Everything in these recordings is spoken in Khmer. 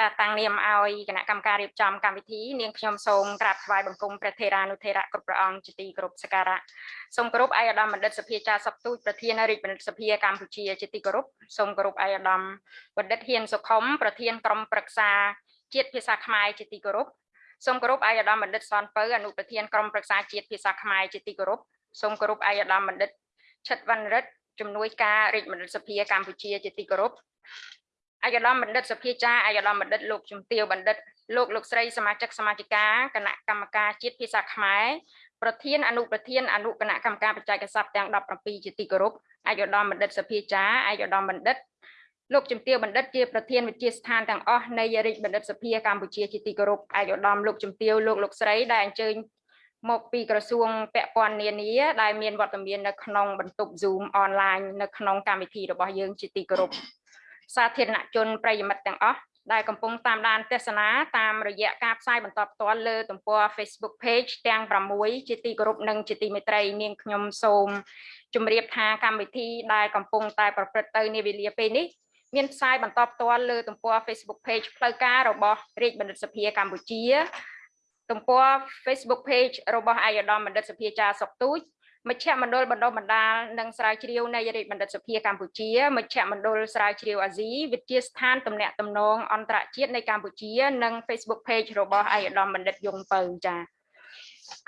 ចាតាំងនាមឲ្យគណៈកម្មការរៀបចំកម្មវិធីនាងខ្ញុំសូមក្រាបថ្វាយបង្គំព្រះថេរានុថេរៈគ្រប់ព្រះអង្គជាទីគោរពសក្ការៈសូមគោរពឯកឧត្តមបណ្ឌិតសភាចារសុកទូចប្រធានរាជបណ្ឌិតសភាកម្ពុជាជាទីគោរពសូមគោរពឯកឧត្តមបណ្ឌិតហ៊ានសុខុមប្រធានក្រុមប្រឹក្សាជាតិភាសាខ្មែរជាទីគោរពសូមគោរពឯកឧត្តមបណ្ឌិតសនពៅអនុប្រធានក្រុមប្រឹក្សាជាតិភាសាខ្មែរជាទីគោរពសូមគោរពឯកឧត្តមបណ្ឌិតឆិតវណ្ណរិទ្ធជំនួយការរាជបណ្ឌិតសភាកម្ពុជាជាទីគោរព អាយដាមបណ្ឌិតសភាចាអាយដាមបណ្ឌិតលោកជំទាវបណ្ឌិតលោកលោកស្រីសមាជិកសមាជិកាគណៈកម្មការជាតិភាសាខ្មែរប្រធានអនុប្រធានអនុគណៈកម្មការបច្ចេកសព្ទទាំង17ជាទីគោរពអាយដាមបណ្ឌិតសភាចាអាយដាមបណ្ឌិតលោកជំទាវបណ្ឌិតជាប្រធានវិទ្យាស្ថានទាំងអស់នៃរាជបណ្ឌិតសភាកម្ពុជាជាទីគោរពអាយដាមលោកជំទាវលោកលោកស្រីដែលអញ្ជើញមកពីក្រសួងពាក់ព័ន្ធនានាដែលមានវត្តមាននៅក្នុងបន្ទប់ Zoom online នៅក្នុងកម្មវិធីរបស់យើងជាទីគោរព សាធារណជនប្រិយមិត្តទាំងអស់ដែលកំពុងតាមដានទស្សនាតាមរយៈការផ្សាយបន្តផ្ទាល់លើទំព័រ Facebook Page ទាំង6ជាទីគោរពនិងជាទីមេត្រីនាងខ្ញុំសូមជម្រាបថាកម្មវិធីដែលកំពុងតែប្រព្រឹត្តទៅនាវេលាពេលនេះមានផ្សាយបន្តផ្ទាល់លើទំព័រ Facebook Page ផ្លូវការរបស់រាជបណ្ឌិតសភាកម្ពុជាទំព័រ Facebook Page របស់អាយដាមបណ្ឌិតសភាចាសុកទូច មជ្ឈមណ្ឌលបណ្ដុះបណ្ដាលនិងស្រាវជ្រាវនៃរាជបណ្ឌិតសភាកម្ពុជាមជ្ឈមណ្ឌលស្រាវជ្រាវអាស៊ីវិទ្យាស្ថានទំនាក់ទំនងអន្តរជាតិនៃកម្ពុជា និង Facebook Page របស់អាយដាមបណ្ឌិតយងពៅចា៎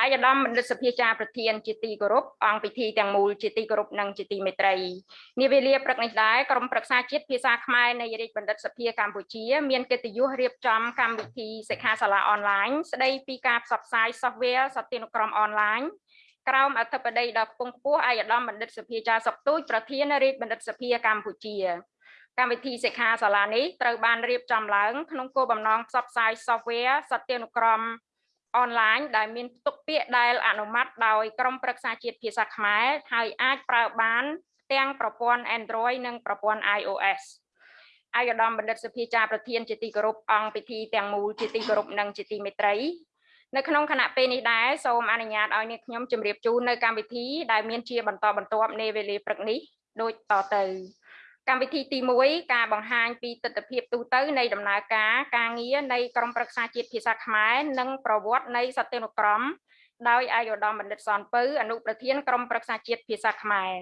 អាយដាមបណ្ឌិតសភាចាប្រធានជាទីគោរពអង្គពិធីទាំងមូលជាទីគោរពនិងជាទីមេត្រីនាវេលាព្រឹកនេះដែរក្រុមប្រឹក្សាជាតិភាសាខ្មែរនៃរាជបណ្ឌិតសភាកម្ពុជា មានកិត្តិយសរៀបចំកម្មវិធីសិក្ខាសាលាអនឡាញស្ដីពីការផ្សព្វផ្សាយ software សត្វទានុក្រមអនឡាញ ក្រោមអធិបតីដ៏ខ្ពង់ខ្ពស់ឯកឧត្តមបណ្ឌិតសភាចាសុកទូចប្រធានរាជបណ្ឌិតសភាកម្ពុជាកម្មវិធីសិក្ខាសាលានេះត្រូវបានរៀបចំឡើងក្នុងគោលបំណងផ្សព្វផ្សាយ software សត្វទានុក្រមអនឡាញដែលមានផ្ទុកពាក្យដែលអនុម័តដោយក្រមប្រឹក្សាជាតិភាសាខ្មែរហើយអាចប្រើបានទាំងប្រព័ន្ធ Android និងប្រព័ន្ធ iOS អាយដាមបណ្ឌិតសភាចាប្រធានជាទីគោរពអង្គពិធីទាំងមូលជាទីគោរពនិងជាទីមេត្រី នៅក្នុងគណៈពេលនេះដែរសូមអនុញ្ញាតឲ្យនាងខ្ញុំជម្រាបជូននៅកម្មវិធីដែលមានជាបន្តបន្ទាប់នៃវេលាព្រឹកនេះដូចតទៅកម្មវិធីទី1ការបង្ហាញពីទស្សនវិជ្ជាទូទៅនៃដំណើរការការងារនៃក្រមប្រឹក្សាជាតិភាសាខ្មែរនិងប្រវត្តិនៃសត្វនុក្រមដោយអាយុដំបណ្ឌិតសនពៅអនុប្រធានក្រមប្រឹក្សាជាតិភាសាខ្មែរ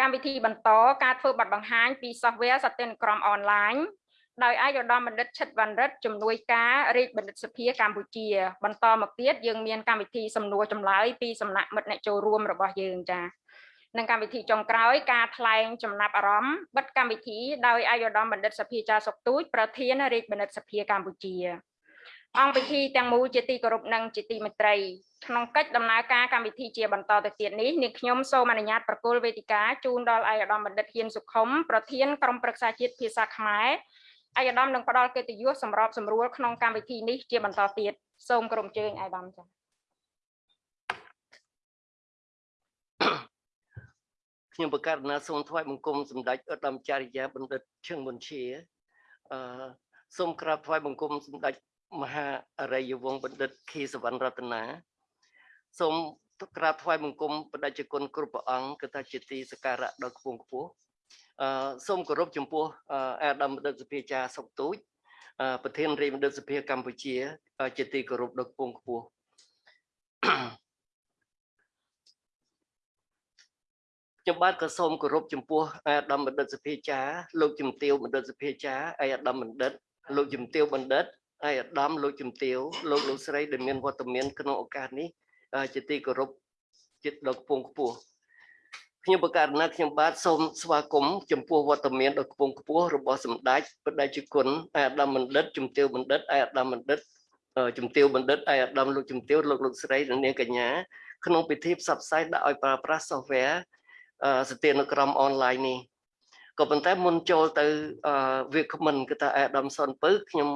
កម្មវិធីបន្តការធ្វើបទបង្ហាញពី software សត្វនុក្រមអនឡាញ ដោយអាយឧត្តមបណ្ឌិតឆិតវណ្ណរិទ្ធជំនួយការរាជបណ្ឌិតសភាកម្ពុជា បន្តមកទៀតយើងមានកម្មវិធីសំណួរចម្លើយពីសំណាក់មិត្តអ្នកចូលរួមរបស់យើងចា៎និងកម្មវិធីចុងក្រោយការថ្លែងចំណាប់អារម្មណ៍បិទកម្មវិធីដោយអាយឧត្តមបណ្ឌិតសភាចាសុកទូចប្រធានរាជបណ្ឌិតសភាកម្ពុជា អង្គពិធីទាំងមូលជាទីគោរពនិងជាទីមេត្រីក្នុងកិច្ចដំណើរការកម្មវិធីជាបន្តទៅទៀតនេះនាងខ្ញុំសូមអនុញ្ញាតប្រគល់វេទិកាជូនដល់អាយឧត្តមបណ្ឌិតហ៊ានសុខុមប្រធានក្រុមប្រឹក្សាជាតិភាសាខ្មែរ អាយដាមនឹងផ្ដល់កិត្តិយសសម្របសម្រួលក្នុងកម្មវិធីនេះជាបន្តទៀតសូមក្រុមជើញអាយដាមចា៎ខ្ញុំប្រកាសណាសូមថ្វាយបង្គំសម្ដេចឧត្តមចារិយាបណ្ឌិតឈឹងមុនជាអឺសូមក្រាបថ្វាយបង្គំសម្ដេចមហាអរិយវង្សបណ្ឌិតខីសវណ្ណរតនាសូមក្រាបថ្វាយបង្គំបដិជគុណគ្រប់ព្រះអង្គគឺថាជាទីសក្ការៈដ៏ខ្ពង់ខ្ពស់ អឺសូមគោរពចំពោះអាដាមបណ្ឌិតសភាចាសុកទូចប្រធានរាជបណ្ឌិតសភាកម្ពុជា ជាទីគោរពដ៏ខ្ពង់ខ្ពស់ខ្ញុំបាទក៏សូមគោរពចំពោះអាដាមបណ្ឌិតសភាចាលោកជំទាវបណ្ឌិតសភាចាអាដាមបណ្ឌិត លោកជំទាវបណ្ឌិតអាដាមលោកជំទាវលោកលោកស្រីដែលមានវត្តមានក្នុងឱកាសនេះជាទីគោរពចិត្តដ៏ខ្ពង់ខ្ពស់ ខ្ញុំបកករណាខ្ញុំបាទសូមស្វាគមន៍ចំពោះវត្តមានដ៏ខ្ពង់ខ្ពស់របស់សម្ដេចបដិជគុណអាយដាមបណ្ឌិតជំទាវបណ្ឌិតអាយដាមបណ្ឌិតជំទាវបណ្ឌិតអាយដាមលោកជំទាវលោកលោកស្រីនិងនាងកញ្ញាក្នុងពិធីផ្សព្វផ្សាយដាក់ឲ្យប្រើប្រាស់ software ស្ទានក្រមអនឡាញនេះក៏ប៉ុន្តែមុនចូលទៅវាគ្មិនគឺថាអាយដាមសុនពៅខ្ញុំ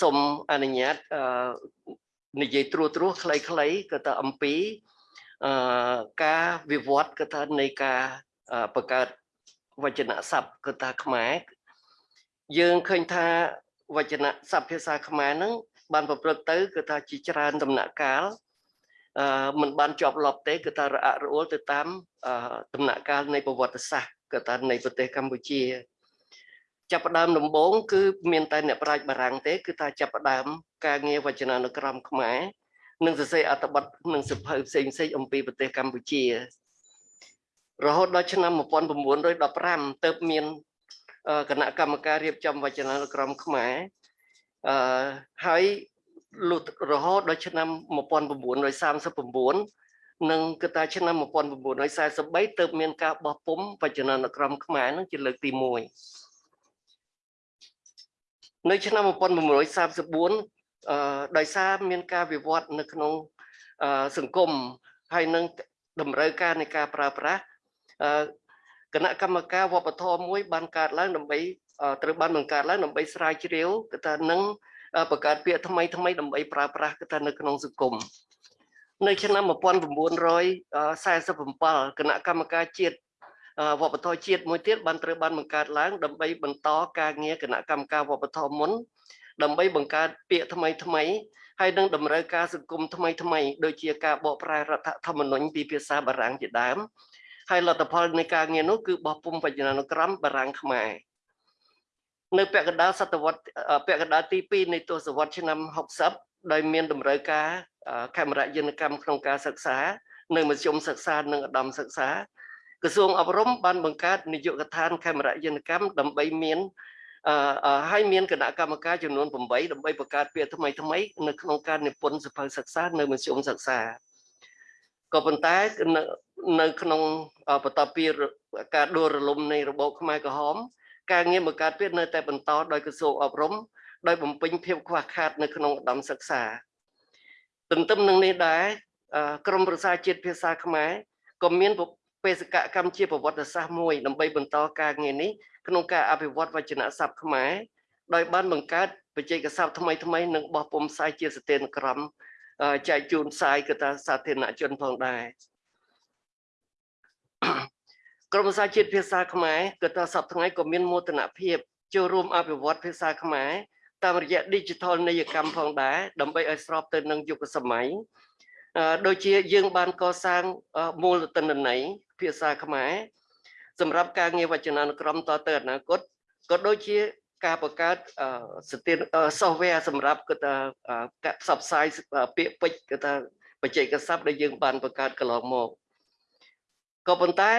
សូមអនុញ្ញាតនិយាយត្រួសត្រាសខ្លីៗក៏ថាអំពី អឺការវិវត្តគឺថានៃការបង្កើតវចនស័ព្ទគឺថាខ្មែរយើងឃើញថាវចនស័ព្ទភាសាខ្មែរហ្នឹងបានប្រព្រឹត្តទៅគឺថាជាច្រើនដំណាក់កាលអឺมันបានជាប់លាប់ទេគឺថារអាក់រអួលទៅតាមដំណាក់កាលនៃប្រវត្តិសាស្ត្រគឺថានៃប្រទេសកម្ពុជា ចាប់ផ្ដើមដំបូងគឺមានតែអ្នកប្រាជ្ញបារាំងទេគឺថាចាប់ផ្ដើមការងារវចនានុក្រមខ្មែរ និងសរសេរអត្ថបទនិងសិភៅផ្សេងផ្សេងអំពីប្រទេសកម្ពុជា រហូតដល់ឆ្នាំ1915ទើបមានគណៈកម្មការរៀបចំវចនានុក្រមខ្មែរអឺហើយលុតរហូតដល់ឆ្នាំ1939និងគឺថាឆ្នាំ1943ទើបមានការបោះពុំវចនានុក្រមខ្មែរនឹងជាលើកទី1នៅឆ្នាំ1934អឺ ដោយសារមានការវិវត្តនៅក្នុងសង្គមហើយនឹងតម្រូវការនៃការប្រើប្រាស់អឺគណៈកម្មការវប្បធម៌មួយ បានកើតឡើងដើម្បីត្រូវបានបង្កើតឡើងដើម្បីស្រាវជ្រាវគឺថានឹងបង្កើតពាក្យថ្មីថ្មីដើម្បីប្រើប្រាស់គឺថានៅក្នុងសង្គមនៅឆ្នាំ1947គណៈកម្មការជាតិវប្បធម៌ជាតិមួយទៀតបានត្រូវបានបង្កើតឡើងដើម្បីបន្តការងារគណៈកម្មការវប្បធម៌មុន ដើម្បីបង្កើតពាក្យថ្មីថ្មីហើយនឹងតម្រូវការសង្គមថ្មីថ្មីដូចជាការបកប្រែរដ្ឋធម្មនុញ្ញពីភាសាបារាំងជាដើមហើយលទ្ធផលនៃការងារនោះគឺបោះពុំវចនានុក្រមបារាំងខ្មែរនៅពាក់កណ្ដាលសតវត្សពាក់កណ្ដាលទី2នៃទសវត្សរ៍ឆ្នាំ60ដោយមានតម្រូវការកាមេរ៉ាយន្តកម្មក្នុងការសិក្សា នៅមធ្យមសិក្សានិងឧត្តមសិក្សាក្រសួងអប់រំបានបង្កើតនាយកដ្ឋានកាមេរ៉ាយន្តកម្មដើម្បីមានអឺ ហើយមានគណៈកម្មការចំនួន8ដើម្បីបង្កើតពាក្យថ្មីថ្មីនៅក្នុងការនិពន្ធសភៅសិក្សានៅមធ្យមសិក្សាក៏ប៉ុន្តែនៅក្នុងបន្ទាប់ពីការដួលរលំនៃរបបខ្មែរក្រហម ការងារបង្កើតពាក្យនៅតែបន្តដោយក្រសួងអប់រំដោយបំពេញភាពខ្វះខាតនៅក្នុងឧត្តមសិក្សាទន្ទឹមនឹងនេះដែរក្រមប្រសាជាតិភាសាខ្មែរក៏មាន បេសកកម្មជាប្រវត្តិសាស្ត្រមួយដើម្បីបន្តការងារនេះក្នុងការអភិវឌ្ឍវចនស័ព្ទខ្មែរដោយបានបង្កើតបច្ចេកស័ព្ទថ្មីថ្មីនិងបោះពុម្ពផ្សាយជាស្ថិរក្រមចែកជូនផ្សាយគឺថាសាធារណជនផងដែរក្រមសាជាតិភាសាខ្មែរគឺថាសប្តាហ៍ថ្ងៃក៏មានមោទនភាពចូលរួមអភិវឌ្ឍភាសាខ្មែរតាមរយៈ Digital នីយកម្មផងដែរដើម្បីឲ្យស្របទៅនឹងយុគសម័យដូចជាយើងបានកសាងមូលតនន័យ ភាសាខ្មែរសម្រាប់ការងារវចនានុក្រមតទៅអនាគតក៏ដូចជាការបង្កើតស្ទីន software សម្រាប់គឺថាការផ្សព្វផ្សាយពាក្យពេចន៍គឺថាបច្ចេកស័ព្ទដែលយើងបានបង្កើតកន្លងមកក៏ប៉ុន្តែ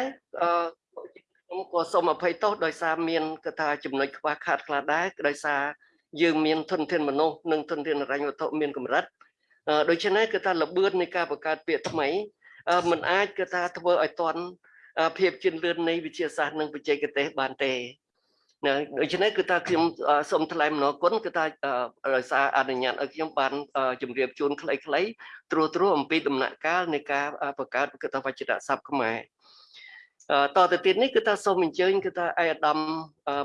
ខ្ញុំក៏សូមអភ័យទោសដោយសារមានគឺថាចំណុចខ្វះខាតខ្លះដែរដោយសារយើងមានធនធានមនុស្សនិងធនធានរញ្ញវត្ថុមានកម្រិតដូច្នេះគឺថាលបឿននៃការបង្កើតពាក្យថ្មី มันអាចគឺថាធ្វើឲ្យតន់ភាពជឿនលឿននៃវិទ្យាសាស្ត្រនិងបច្ចេកទេសបានទេណាដូច្នេះគឺថាខ្ញុំសូមថ្លែងអំណរគុណគឺថាដោយសារអនុញ្ញាតឲ្យខ្ញុំបានជម្រាបជូនខ្លីៗត្រួសត្រាសអំពីដំណាក់កាលនៃការបង្កើតគឺថាវចនស័ព្ទខ្មែរតទៅទៀតនេះគឺថាសូមអញ្ជើញគឺថាឯកឧត្តម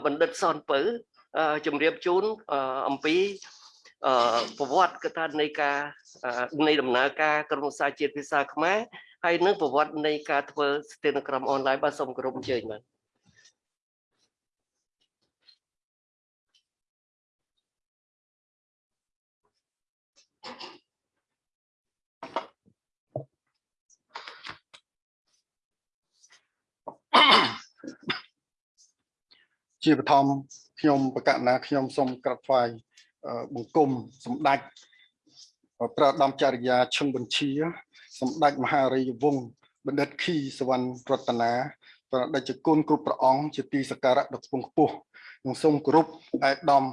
បណ្ឌិតសនពៅជម្រាបជូនអំពីប្រវត្តិគឺថានៃការនៃដំណើរការក្រមសាជាតិភាសាខ្មែរ ហើយនឹងប្រវត្តិនៃការធ្វើស្ថិរក្រមអនឡាញបាទសូមគោរពអញ្ជើញបាទជាបឋមខ្ញុំបកណាខ្ញុំសូមក្រាបថ្វាយបង្គំសម្ដេចព្រះដំចរិយាឈឹងបញ្ជា សម្ដេចមហារាជវង្សបណ្ឌិតខីសវណ្ណរតនាព្រះដេចគុណគ្រប់ព្រះអង្គជាទីសក្ការៈដ៏ខ្ពង់ខ្ពស់និងសូមគោរពឯកឧត្តម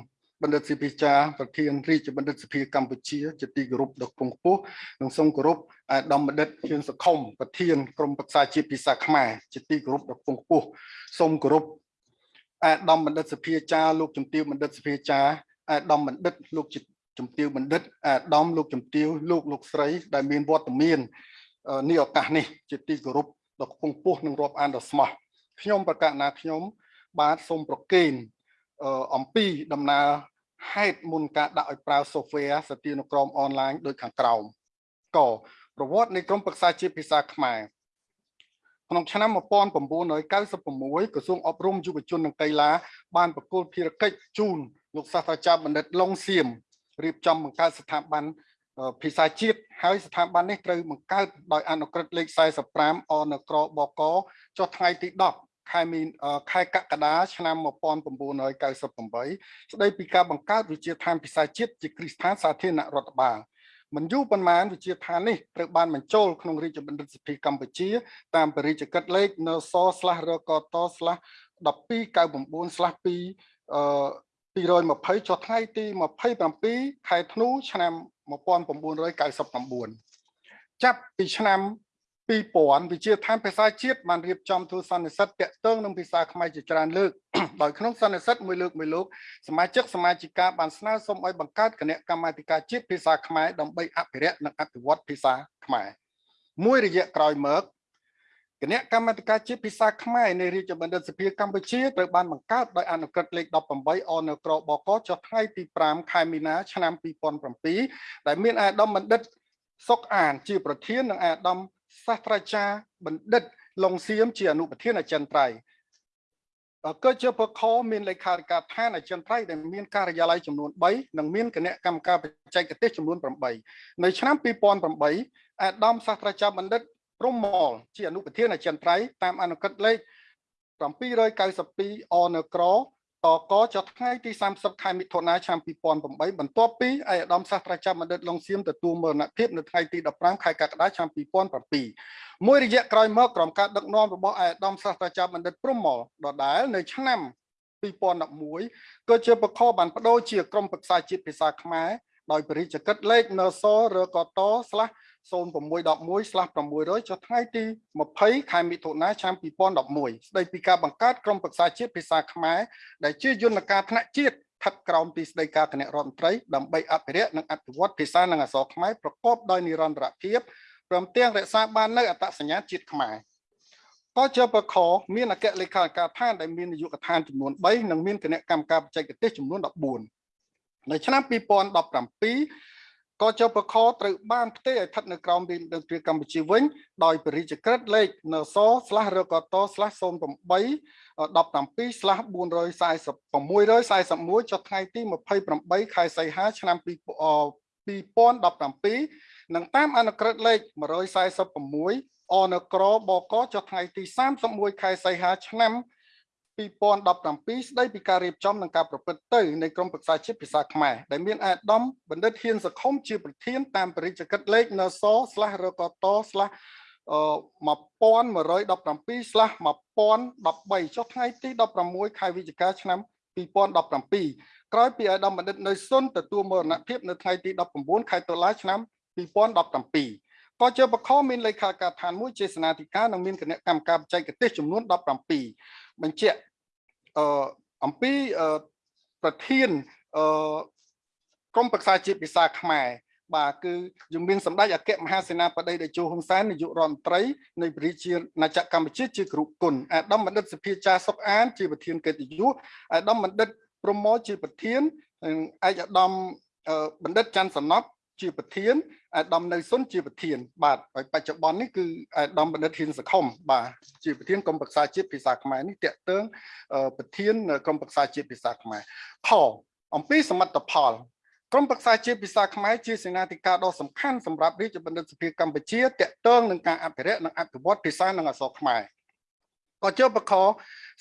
បណ្ឌិតសិភិចាប្រធានរាជបណ្ឌិតសភាកម្ពុជាជាទីគោរពដ៏ខ្ពង់ខ្ពស់និងសូមគោរពឯកឧត្តមបណ្ឌិតខៀនសខុមប្រធានក្រុមប្រឹក្សាជាតិភាសាខ្មែរជាទីគោរពដ៏ខ្ពង់ខ្ពស់សូមគោរពឯកឧត្តមបណ្ឌិតសភាចាលោកជំទាវបណ្ឌិតសភាចាឯកឧត្តមបណ្ឌិតលោក ជំទាវបណ្ឌិតអាដាមលោកជំទាវលោកលោកស្រី ដែលមានវត្តមាននេះឱកាសនេះជាទីគោរពដ៏ខ្ពង់ខ្ពស់និងរាប់អានដ៏ស្មោះខ្ញុំប្រកាសណាខ្ញុំ បាទសូមប្រកេនអំពីដំណើរហេតុមុនការដាក់ឲ្យប្រើ software សទានុក្រមអនឡាញដូចខាងក្រោមកប្រវត្តិនៃក្រមប្រឹក្សាជាតិភាសាខ្មែរក្នុងឆ្នាំ1996ក្រសួងអប់រំយុវជននិងកីឡាបានប្រគល់ភារកិច្ចជូនលោកសាស្ត្រាចារ្យបណ្ឌិតឡុងសៀម រៀបចំបង្កើតស្ថាប័នភាសាជាតិហើយស្ថាប័ននេះត្រូវបង្កើតដោយអនុក្រឹត្យលេខ45អនក្របកចុះថ្ងៃទីខែមីអឺខែកក្កដាឆ្នាំ1998ស្ដីពីការបង្កើតវិជាឋានភាសាជាតិជាគ្រឹះស្ថានសាធារណរដ្ឋបាលមិនយូរប៉ុន្មានវិជាឋាននេះត្រូវបានបញ្ចូលក្នុងរាជបណ្ឌិតសភាកម្ពុជា តាមបរិយាកិច្ចលេខ NS/RKT/1299/2 អឺ 220ចុះថ្ងៃទី27ខែធ្នូឆ្នាំ1999ចាប់ពីឆ្នាំ2000វិជាឋានភាសាជាតិបានរៀបចំទូសន្និសីទតាក់ទងនឹងភាសាខ្មែរជាច្រើនលើកដោយក្នុងសន្និសីទមួយលើកមួយលោកសមាជិកសមាជិកាបានស្នើសុំឲ្យបង្កើតគណៈកម្មាធិការជាតិភាសាខ្មែរដើម្បីអភិរក្សនិងអភិវឌ្ឍភាសាខ្មែរមួយរយៈក្រោយមក គណៈកម្មាធិការជាតិភាសាខ្មែរនៃរាជបណ្ឌិតសភាកម្ពុជាត្រូវបានបង្កើតដោយអនុក្រឹត្យលេខ18អនក្របកចុះថ្ងៃទី5ខែមីនាឆ្នាំ2007ដែលមានអាដាមបណ្ឌិតសុកអាន ជាប្រធាននិងអាដាមសាស្ត្រាចារ្យបណ្ឌិតលងសៀមជាអនុប្រធានអចិន្ត្រៃយ៍ក៏ជាបខមានលេខាធិការដ្ឋានអចិន្ត្រៃយ៍ដែលមានការិយាល័យចំនួន3និងមានគណៈកម្មការបច្ចេកទេសចំនួន8នៅឆ្នាំ2008អាដាមសាស្ត្រាចារ្យបណ្ឌិត ព្រំមលជាអនុប្រធានអចិន្ត្រៃយ៍តាមអនុក្រឹត្យលេខ792អនក្រតកចុះថ្ងៃទី30ខែមិថុនាឆ្នាំ2008បន្ទាប់ពីឯកឧត្តមសាស្ត្រាចារ្យបណ្ឌិតលងសៀមទទួលមរណភាពនៅថ្ងៃទី15ខែកក្កដាឆ្នាំ2007មួយរយៈក្រោយមកក្រុមការដឹកនាំរបស់ឯកឧត្តមសាស្ត្រាចារ្យបណ្ឌិតព្រំមលដដែលនៅឆ្នាំ2011ក៏ជាបខបានបដូរជាក្រុមប្រឹក្សាជាតិភាសាខ្មែរដោយបរិជ្ជកិច្ចលេខនសរកតស្លាស់ 0611/600ចុះថ្ងៃទី20ខែមិថុនាឆ្នាំ2011ស្ដីពីការបង្កើតក្រុមប្រឹក្សាជាតិភាសាខ្មែរដែលជាយន្តការថ្នាក់ជាតិស្ថិតក្រោមទីស្តីការគណៈរដ្ឋមន្ត្រីដើម្បីអភិរក្សនិងអភិវឌ្ឍភាសានិងអក្សរខ្មែរប្រកបដោយនិរន្តរភាពព្រមទាំងរក្សាបាននូវអត្តសញ្ញាណជាតិខ្មែរក៏ជាបខមានអគ្គលេខាធិការឋានដែលមាននាយកដ្ឋានចំនួន3និងមានគណៈកម្មការបច្ចេកទេសចំនួន14នៅឆ្នាំ2017 ក៏ចពខត្រូវបានផ្ទេរឲ្យស្ថិតនៅក្រោមរាជរដ្ឋាភិបាលកម្ពុជាវិញ ដោយបរិយាក្រិតលេខនសរកត08 17/440 641ចុះថ្ងៃទី28ខែសីហាឆ្នាំ2017និងតាមអនុក្រឹត្យលេខ146អនក្របកចុះថ្ងៃទី31ខែសីហាឆ្នាំ2017 ស្ដីពីការរៀបចំនិងការប្រព្រឹត្តទៅនៃក្រមប្រឹក្សាជាតិភាសាខ្មែរដែលមានអាដាមបណ្ឌិតហ៊ានសខុមជាប្រធានតាមបរិជ្ជកិច្ចលេខនស/រកត /1117/1013 ចុះថ្ងៃទី16ខែវិច្ឆិកាឆ្នាំ2017ក្រោយពីអាដាមបណ្ឌិតនៅសុនទទួលមរណភាពនៅថ្ងៃទី19ខែតុលាឆ្នាំ2017ក៏ជាបខមានលេខាការដ្ឋានមួយជាសេនាធិការនិងមានគណៈកម្មការបច្ចេកទេសចំនួន17 បញ្ជាក់អឺអំពីប្រធានអឺក្រមប្រឹក្សាជាតិភាសាខ្មែរបាទគឺយើងមានសម្ដេចអគ្គមហាសេនាបតីតេជោហ៊ុនសែននាយករដ្ឋមន្ត្រីនៃប្រជាណាចក្រកម្ពុជាជាគ្រូគុណអាដាមបណ្ឌិតសភាចាសុកអាន ជាប្រធានកិត្តិយសអាដាមបណ្ឌិតប្រមោជាប្រធានឯកអាដាមបណ្ឌិតច័ន្ទសំណប់ ជាប្រធានអាដាមនៅសុនជាប្រធាន បាទហើយបច្ចុប្បន្ននេះគឺអាដាមបណ្ឌិតហ៊ានសខុមបាទជាប្រធានក្រុមប្រឹក្សាជាតិភាសាខ្មែរនេះតេតើងប្រធានក្រុមប្រឹក្សាជាតិភាសាខ្មែរខអំពីសមិទ្ធផលក្រុមប្រឹក្សាជាតិភាសាខ្មែរជាសេនាធិការដ៏សំខាន់សម្រាប់រាជបណ្ឌិតសភាកម្ពុជាតេតើងនឹងការអភិរក្សនិងអភិវឌ្ឍភាសានិងអក្សរខ្មែរ ក៏ជាបក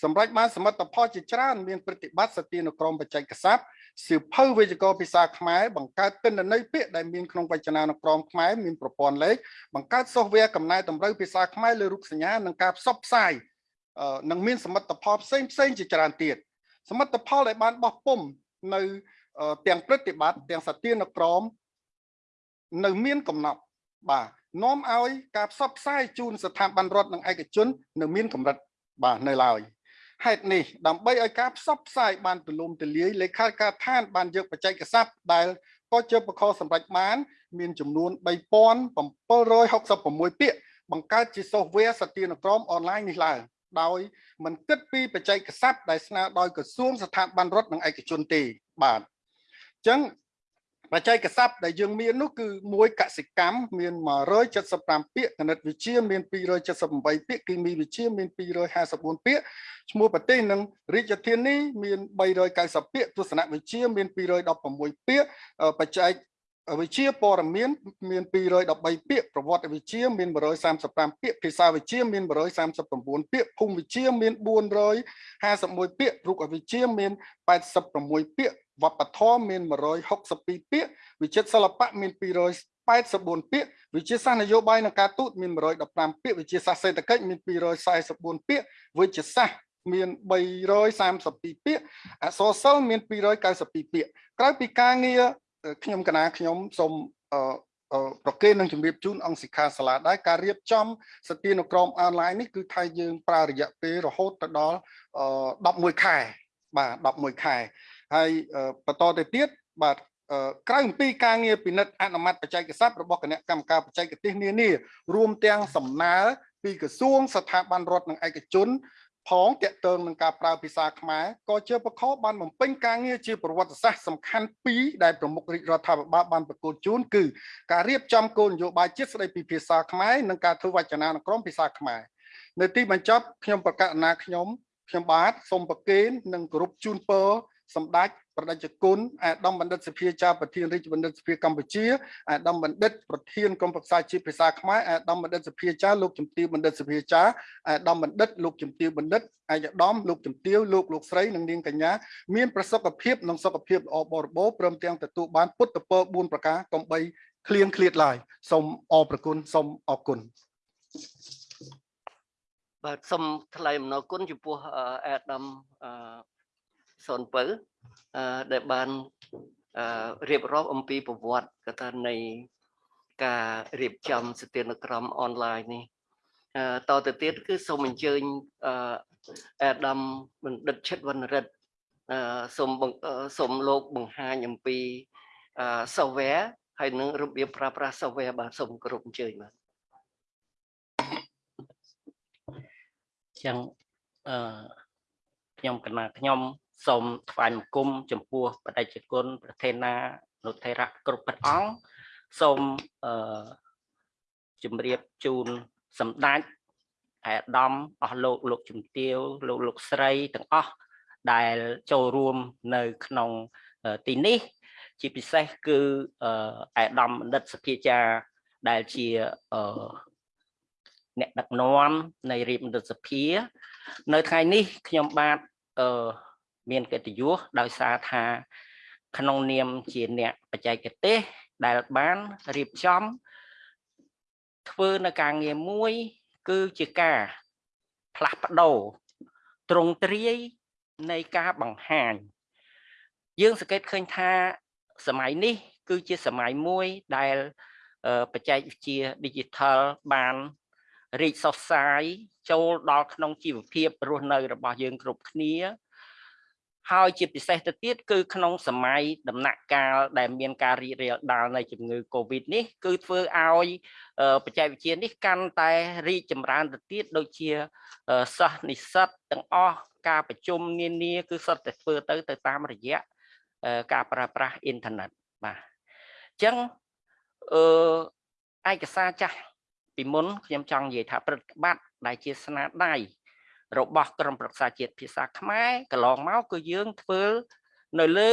សម្រាប់បានសមិទ្ធផលជាច្រើនមានប្រតិបត្តិសទានុក្រមបច្ចេកស័ព្ទសៀវភៅវេយ្យាករណ៍ភាសាខ្មែរបង្កើតទិន្នន័យពាក្យដែលមានក្នុងវចនានុក្រមខ្មែរមានប្រព័ន្ធលេខបង្កើតសូហ្វវែរកំណែតម្រូវភាសាខ្មែរលើរូបសញ្ញានិងការផ្សព្វផ្សាយនឹងមានសមិទ្ធផលផ្សេងផ្សេងជាច្រើនទៀតសមិទ្ធផលដែលបានបោះពុំនៅទាំងប្រតិបត្តិទាំងសទានុក្រមនៅមានកំណត់បាទ នាំឲ្យការផ្សព្វផ្សាយជូនស្ថាប័នរដ្ឋនិងឯកជននៅមានកម្រិតបាទនៅឡើយហេតុនេះដើម្បីឲ្យការផ្សព្វផ្សាយបានទូលំទូលាយលេខាធិការដ្ឋានបានយកបច្ចេកស័ព្ទដែលក៏ជាបខសម្រាប់បាន មានចំនួន3766ពាក្យបង្កើតជា software សទានុក្រមអនឡាញនេះឡើងដោយមិនគិតពីបច្ចេកស័ព្ទដែលស្នើដោយក្រសួងស្ថាប័នរដ្ឋនិងឯកជនទេបាទអញ្ចឹង បច្ចេកស័ព្ទដែលយើងមាននោះគឺមួយកសិកម្មមាន175ពាក្យគណិតវិទ្យាមាន278ពាក្យគីមីវិទ្យាមាន254ពាក្យឈ្មោះប្រទេសនិងរាជធានីមាន390ពាក្យទស្សនវិជ្ជាមាន216ពាក្យបច្ចេក វិជ្ជាព័ត៌មានមាន213ពាក្យប្រវត្តិវិជ្ជាមាន135ពាក្យភាសាវិជ្ជាមាន139ពាក្យភូមិវិជ្ជាមាន451ពាក្យរូបវិជ្ជាមាន86ពាក្យវប្បធម៌មាន162ពាក្យវិចិត្រសិល្បៈមាន284ពាក្យវិទ្យាសាស្ត្រនយោបាយនិងការទូតមាន115ពាក្យវិទ្យាសាស្ត្រសេដ្ឋកិច្ចមាន244ពាក្យវិទ្យាសាស្ត្រមាន332ពាក្យអក្សរសិល្ប៍មាន292ពាក្យក្រៅពីការងារ ខ្ញុំកណាខ្ញុំសូមអឺប្រកេននឹងជម្រាបជូនអង្គសិក្ខាសាលាដែរការរៀបចំសទានុក្រមអនឡាញនេះគឺថៃយើងប្រើរយៈពេលរហូតទៅដល់11ខែបាទ11ខែហើយបន្តទៅទៀតបាទក្រៅអំពីការងារពិនិត្យអនុម័តបច្ចេកសព្ទរបស់គណៈកម្មការបច្ចេកទេសនានារួមទាំងសំណើពីក្រសួងស្ថាប័នរដ្ឋនិងឯកជន ផងតកតើងនឹងការប្រើភាសាខ្មែរក៏ជាបខបានបំពេញការងារជាប្រវត្តិសាស្ត្រសំខាន់ពីរដែលប្រមុខរាជរដ្ឋាភិបាលបានប្រកួតជូនគឺការរៀបចំគោលនយោបាយជាតិស្តីពីភាសាខ្មែរនិងការធ្វើវចនានុក្រមភាសាខ្មែរនៅទីបញ្ចប់ខ្ញុំប្រកាសណាខ្ញុំខ្ញុំបាទសូមប្រគេននិងគោរពជូនពរសម្ដេច ប្រដេជគុណអាដាមបណ្ឌិតសភាចាប្រធានរាជបណ្ឌិតសភាកម្ពុជាអាដាមបណ្ឌិតប្រធានក្រុមប្រឹក្សាជាតិភាសាខ្មែរអាដាមបណ្ឌិតសភាចាលោកជំទាវបណ្ឌិតសភាចាអាដាមបណ្ឌិតលោកជំទាវបណ្ឌិតអាយដាមលោកជំទាវលោកលោកស្រីនិងនាងកញ្ញាមានប្រសុខភាពនិងសុខភាពល្អបរិបូរណ៍ព្រមទាំងទទួលបានពុទ្ធពរ4ប្រការកំបីឃ្លៀងឃ្លាតឡើយសូមអរព្រគុណសូមអរគុណបាទសូមថ្លែងអំណរគុណចំពោះអាដាម អឺសុនពៅអឺដែលបានអឺរៀបរាប់អំពីប្រវត្តិកថានៃការរៀបចំសទានុក្រមអនឡាញនេះអឺតទៅទៀតគឺសូមអញ្ជើញអឺអាដាមបណ្ឌិតឈិតវណ្ណរិទ្ធអឺសូមសូមលោកបង្ហាញអំពីអឺ software ហើយនឹងរបៀបប្រើប្រាស់ software បាទសូមគោរពអញ្ជើញបាទចឹងអឺខ្ញុំកណាខ្ញុំ សូមថ្វាយបង្គំចំពោះបដិជគុណប្រធានានុថេរៈគ្រប់ព្រះអង្គសូមអឺជំរាបជូនសម្ដេចអាដាមអស់លោកលោកជំទាវលោកលោកស្រីទាំងអស់ដែលចូលរួមនៅក្នុងទីនេះ ជាពិសេសគឺអាដាមបណ្ឌិតសភាចាដែលជាអ្នកដឹកនាំនៃរាជមន្ត្រីសភា នៅថ្ងៃនេះខ្ញុំបាទអឺ មានកិត្តិយសដោយសារថា ក្នុងនាមជាអ្នកបច្ចេកទេសដែលបានរៀបចំ ធ្វើនៅការងារមួយ គឺជាការផ្លាស់ប្ដូរត្រង់ទ្រាយនៃការបង្ហាញ យើងសង្កេតឃើញថាសម័យនេះ គឺជាសម័យមួយដែលបច្ចេកវិទ្យា Digital បានរីកសុសសាយចូលដល់ក្នុងជីវភាពរស់នៅរបស់យើងគ្រប់គ្នា ហើយជាពិសេសទៅទៀតគឺក្នុងសម័យដំណាក់កាលដែលមានការរីករាលដាលនៃជំងឺ Covid នេះគឺធ្វើឲ្យបច្ចេកវិទ្យានេះកាន់តែរីកចម្រើនទៅទៀតដូចជាសិស្សនិស្សិតទាំងអស់ការប្រជុំនានា គឺសុទ្ធតែធ្វើទៅទៅតាមរយៈការប្រើប្រាស់អ៊ីនធឺណិតបាទអញ្ចឹងអឺឯកសារចាស់ពីមុនខ្ញុំចង់និយាយថាប្រតិបត្តិដែលជាស្នាដៃ របស់ក្រមប្រឹក្សាជាតិភាសាខ្មែរកន្លងមកគឺយើងធ្វើនៅលើ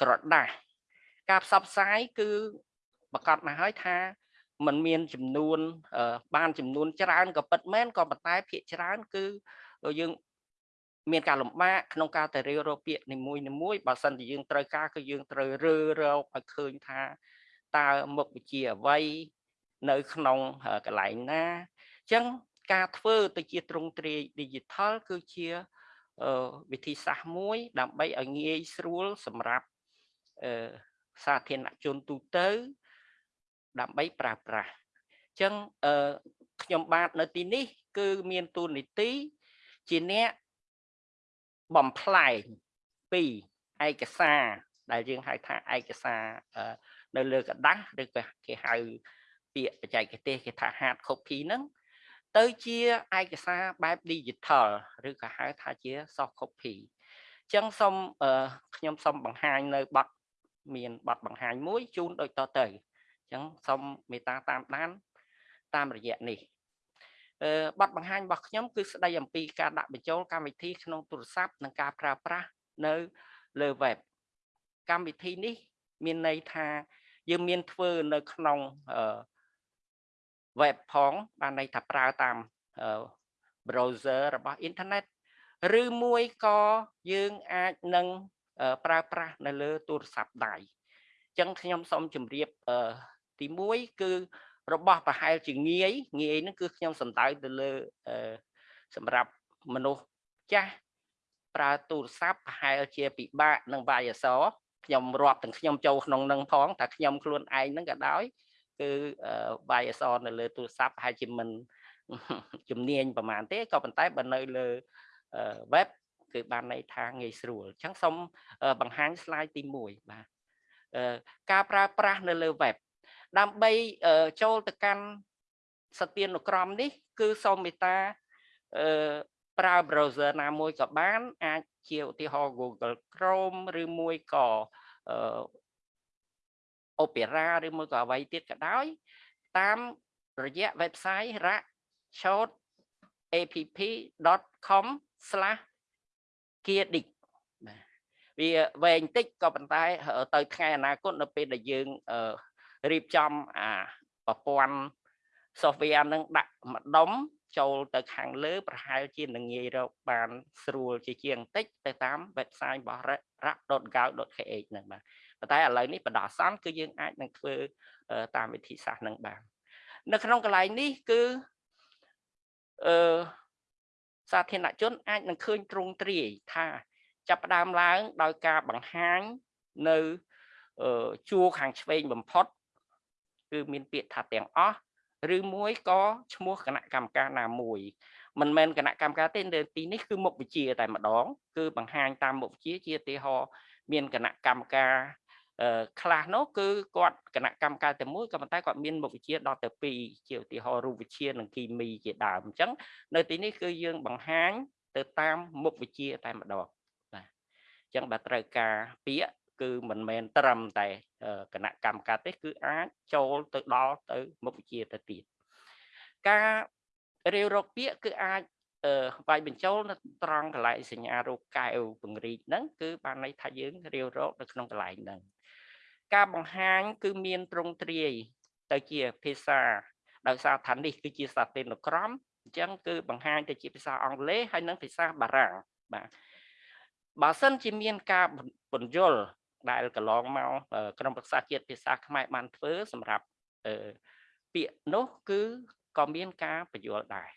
ក្រដាស់ការផ្សព្វផ្សាយគឺប្រកាសមកហើយថាมันមានចំនួនបានចំនួនច្រើនក៏ពិតមែនក៏ប៉ុន្តែភាគច្រើនគឺយើងមានការលំបាកក្នុងការទៅរៀបរកពាក្យនីមួយនីមួយបើសិនជាយើងត្រូវការគឺយើងត្រូវរើរកឲ្យឃើញថាតើមុខវិជ្ជាអ្វីនៅក្នុងកន្លែងណាអញ្ចឹង ការធ្វើទៅជាទ្រង់ទ្រាយ digital គឺជាវិធីសាស្ត្រមួយ ដើម្បីឲ្យងាយស្រួលសម្រាប់សាធារណជនទូទៅ ដើម្បីប្រើប្រាស់អញ្ចឹងខ្ញុំបាទនៅទីនេះ គឺមានទូនីតិជាអ្នកបំផ្លែងពីឯកសារដែលយើងហៅថាឯកសារនៅលើกระดาษឬក៏គេហៅពាក្យបច្ចេកទេសគេថា hard copy ហ្នឹង ទៅជាឯកសារបែប digital ឬក៏ហៅថាជា soft copy អញ្ចឹងសូមខ្ញុំសូមបង្ហាញនៅប័ណ្ណមានប័ណ្ណបង្ហាញមួយជូនដូចតទៅអញ្ចឹងសូមមេត្តាតាមដានតាមរយៈនេះអឺប័ណ្ណបង្ហាញរបស់ខ្ញុំគឺស្ដីអំពីការដាក់បញ្ចូលកម្មវិធីក្នុងទូរស័ព្ទនិងការប្រើប្រាស់នៅលើ web កម្មវិធីនេះ មានន័យថាយើងមានធ្វើនៅក្នុងអឺ web ផងបានន័យថាប្រើតាមអឺ browser របស់អ៊ីនធឺណិតឬមួយក៏យើងអាចនឹងអឺប្រើប្រាស់នៅលើទូរស័ព្ទដៃអញ្ចឹងខ្ញុំសូមជម្រាបអឺទី1គឺរបស់ប្រហែលជាងាយងាយហ្នឹងគឺខ្ញុំសំដៅទៅលើអឺសម្រាប់មនុស្សចាស់ប្រើទូរស័ព្ទប្រហែលជាពិបាកនឹងវាយអក្សរខ្ញុំរាប់ទាំងខ្ញុំចូលក្នុងនឹងផងតែខ្ញុំខ្លួនឯងហ្នឹងក៏ដោយ គឺវាយអក្សរនៅលើទូរស័ព្ទប្រហែលជាមិនជំនាញប្រហែលទេក៏ប៉ុន្តែបើនៅលើ web គឺបានន័យថាងាយស្រួលអញ្ចឹងសូមបង្ហាញ slide ទី1បាទការប្រើប្រាស់នៅលើ web ដើម្បីចូលទៅកាន់សទានុក្រមនេះ គឺសូមមេត្តាអឺប្រើ browser ណាមួយក៏បាន អាចជាឧទាហរណ៍ Google Chrome ឬមួយក៏ អឺ Opera ឬមួយក៏អ្វីទៀតក៏ដោយ តាមរយៈ website rakshot.app.com/kiedic បាទវាវែងតិចក៏ប៉ុន្តែ ទៅថ្ងៃអនាគតនៅពេលដែលយើងរៀបចំអាប្រព័ន្ធ software នឹងដាក់ម្ដុំចូលទៅខាងលើ ប្រហែលជានឹងងាយរកបានស្រួលជាជាងបន្តិចទៅតាម website របស់ rak.gao.kh ហ្នឹងបាទ ប៉ុន្តែឥឡូវនេះបដោះអាសន្នគឺយើងអាចនឹងធ្វើតាមវិធីសាស្ត្រហ្នឹងបាននៅក្នុងកន្លែងនេះគឺអឺសាធារណជនអាចនឹងឃើញទ្រង់ទ្រាយថាចាប់ផ្ដើមឡើងដោយការបង្ហាញនៅជួរខាងឆ្វេងបំផុត គឺមានពាក្យថាទាំងអស់ឬមួយក៏ឈ្មោះគណៈកម្មការណាមួយមិនមែនគណៈកម្មការទេនៅទីនេះគឺមុខវិជ្ជាតែម្ដង គឺបង្ហាញតាមមុខវិជ្ជាជាឧទាហរណ៍មានគណៈកម្មការ ខ្លះនោះគឺគាត់គណៈកម្មការតែមួយក៏ប៉ុន្តែគាត់មានមុខវិជ្ជាដល់ទៅ2ជាឧទាហរណ៍រូបវិទ្យានិងគីមីជាដើមអញ្ចឹងនៅទីនេះគឺយើងបង្ហាញទៅតាមមុខវិជ្ជាតែម្ដងបាទអញ្ចឹងបើត្រូវការពាក្យគឺមិនមែនត្រឹមតែគណៈកម្មការទេគឺអាចចូលទៅដល់ទៅមុខវិជ្ជាទៅទៀតការរាវរកពាក្យគឺអាចវាយបញ្ចូលនៅត្រង់កន្លែងសញ្ញារូបកែវពង្រីកហ្នឹងគឺបានន័យថាយើងរាវរកនៅក្នុងកន្លែងហ្នឹង ការបង្ហាញគឺមានទ្រង់ទ្រាយទៅជាភាសាដោយសារថានេះគឺជាសាធារណក្រមអញ្ចឹងគឺបង្ហាញទៅជាភាសាអង់គ្លេសហើយនិងភាសាបារាំងបាទបើសិនជាមានការបញ្យលដែលកន្លងមកក្រុមប្រឹក្សាជាតិភាសាខ្មែរបានធ្វើសម្រាប់ពាក្យនោះគឺក៏មានការបញ្យល់ដែរ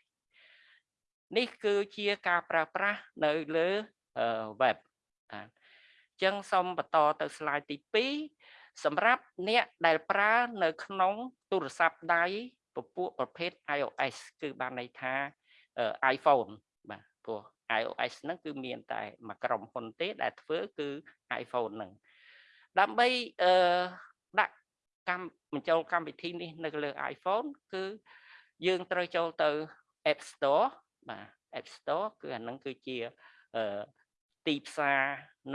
នេះគឺជាការប្រើប្រាស់នៅលើ web អញ្ចឹងសូមបន្តទៅ slide ទី2 សម្រាប់អ្នកដែលប្រើនៅក្នុងទូរស័ព្ទដៃពពួកប្រភេទ iOS គឺបានន័យថា iPhone បាទព្រោះ iOS ហ្នឹងគឺមានតែមួយក្រុមហ៊ុនទេដែលធ្វើគឺ iPhone ហ្នឹងដើម្បីអឺដាក់កម្មបញ្ចូលកម្មវិធីនេះនៅលើ iPhone គឺយើងត្រូវចូលទៅ App Store បាទ App Store គឺអានឹងគឺជាអឺទីផ្សារ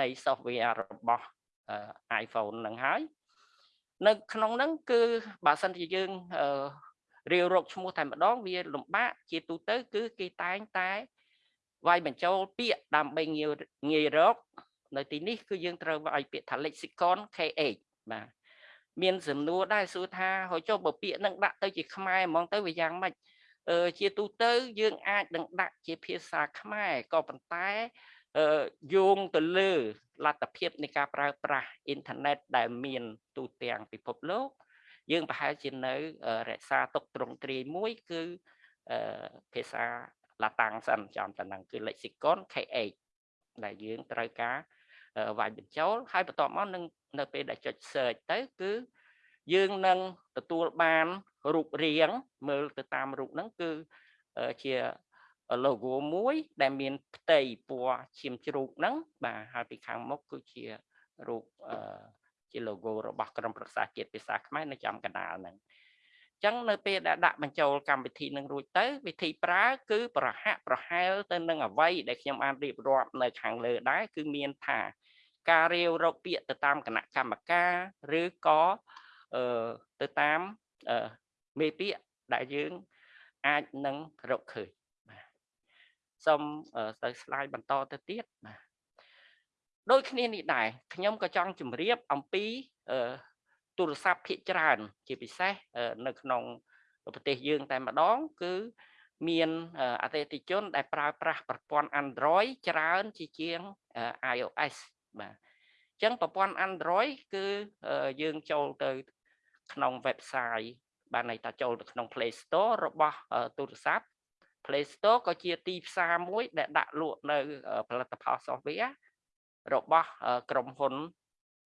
នៃ software របស់ iPhone នឹងហើយនៅក្នុងហ្នឹងគឺបើសិនជាយើងអឺរាវរកឈ្មោះតែម្ដងវាលំបាកជាទូទៅ គឺគេតែងតែវាយបញ្ចូលពាក្យដើម្បីងាយងាយរក នៅទីនេះគឺយើងត្រូវឲ្យពាក្យថា lexicon KH បាទមានសំណួរដែរសួរថាហើយចុះបើពាក្យនឹងដាក់ទៅជាខ្មែរហ្មងទៅវាយ៉ាងម៉េចអឺជាទូទៅយើងអាចនឹងដាក់ជាភាសាខ្មែរក៏ប៉ុន្តែអឺ យោងទៅលើលទ្ធភាពនៃការប្រើប្រាស់អ៊ីនធឺណិតដែលមានទូទាំងពិភពលោក យើងប្រហែលជានៅរក្សាទុកត្រង់ទ្រាយមួយគឺអឺភាសាឡាតាំងសិនចំតែហ្នឹងគឺ lexicon KH ដែលយើងត្រូវការវាយបញ្ចូលហើយបន្ទាប់មកនឹងនៅពេលដែលចុច search ទៅគឺយើងនឹងទទួលបានរូបរាងមើលទៅតាមរូបហ្នឹងគឺជា logo មួយ ដែលមានផ្ទៃពណ៌ឈាមជ្រូកហ្នឹងបាទហើយពីខាងមុខគឺជារូបជា logo របស់ក្រុមប្រឹក្សាជាតិភាសាខ្មែរនៅចំកណ្ដាលហ្នឹងចឹងនៅពេលដែលដាក់បញ្ចូលកម្មវិធីនឹងរួចទៅ វិធីប្រើគឺប្រហាក់ប្រហែលទៅនឹងអ្វីដែលខ្ញុំបានរៀបរាប់នៅខាងលើដែរគឺមានថាការរាវរកពាក្យទៅតាមគណៈកម្មការឬក៏អឺទៅតាមអឺមេពាក្យដែលយើងអាចនឹងរកឃើញ បាទសូមទៅ slide បន្តទៅទៀតបាទដូចគ្នានេះដែរខ្ញុំក៏ចង់ជម្រាបអំពីអឺទូរស័ព្ទភាគច្រើន ជាពិសេសអឺនៅក្នុងប្រទេសយើងតែម្ដង គឺមានអឺអតិថិជន ដែលប្រើប្រាស់ប្រព័ន្ធ Android ច្រើនជាជាងអឺ iOS បាទអញ្ចឹងប្រព័ន្ធ Android គឺអឺយើងចូលទៅក្នុង website បានន័យថាចូលទៅក្នុង Play Store របស់អឺទូរស័ព្ទ Play Store ក៏ជាទីផ្សារមួយដែលដាក់លក់នៅអឺផលិតផល software របស់អឺក្រុមហ៊ុន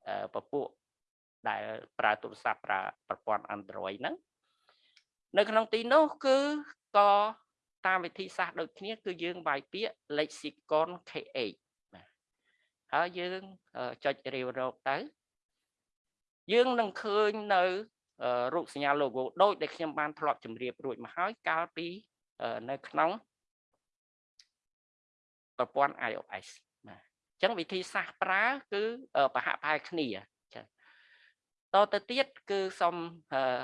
អឺពពួកដែលប្រើទូរស័ព្ទប្រើប្រព័ន្ធ Android ហ្នឹងនៅក្នុងទីនោះគឺក៏តាមវិធីសាស្ត្រដូចគ្នា គឺយើងវាយពាក្យ lexicon KH បាទហើយយើងអឺចុចរាវរកទៅ យើងនឹងឃើញនៅអឺរូបសញ្ញា logo ដូចដែលខ្ញុំបានធ្លាប់ជម្រាបរួចមកហើយកាលពីអឺ នៅក្នុងប្រព័ន្ធ iOS បាទអញ្ចឹងវិធីសាស្ត្រប្រើគឺអឺប្រហាក់ប្រហែលគ្នាចាតទៅទៀតគឺសូមអឺ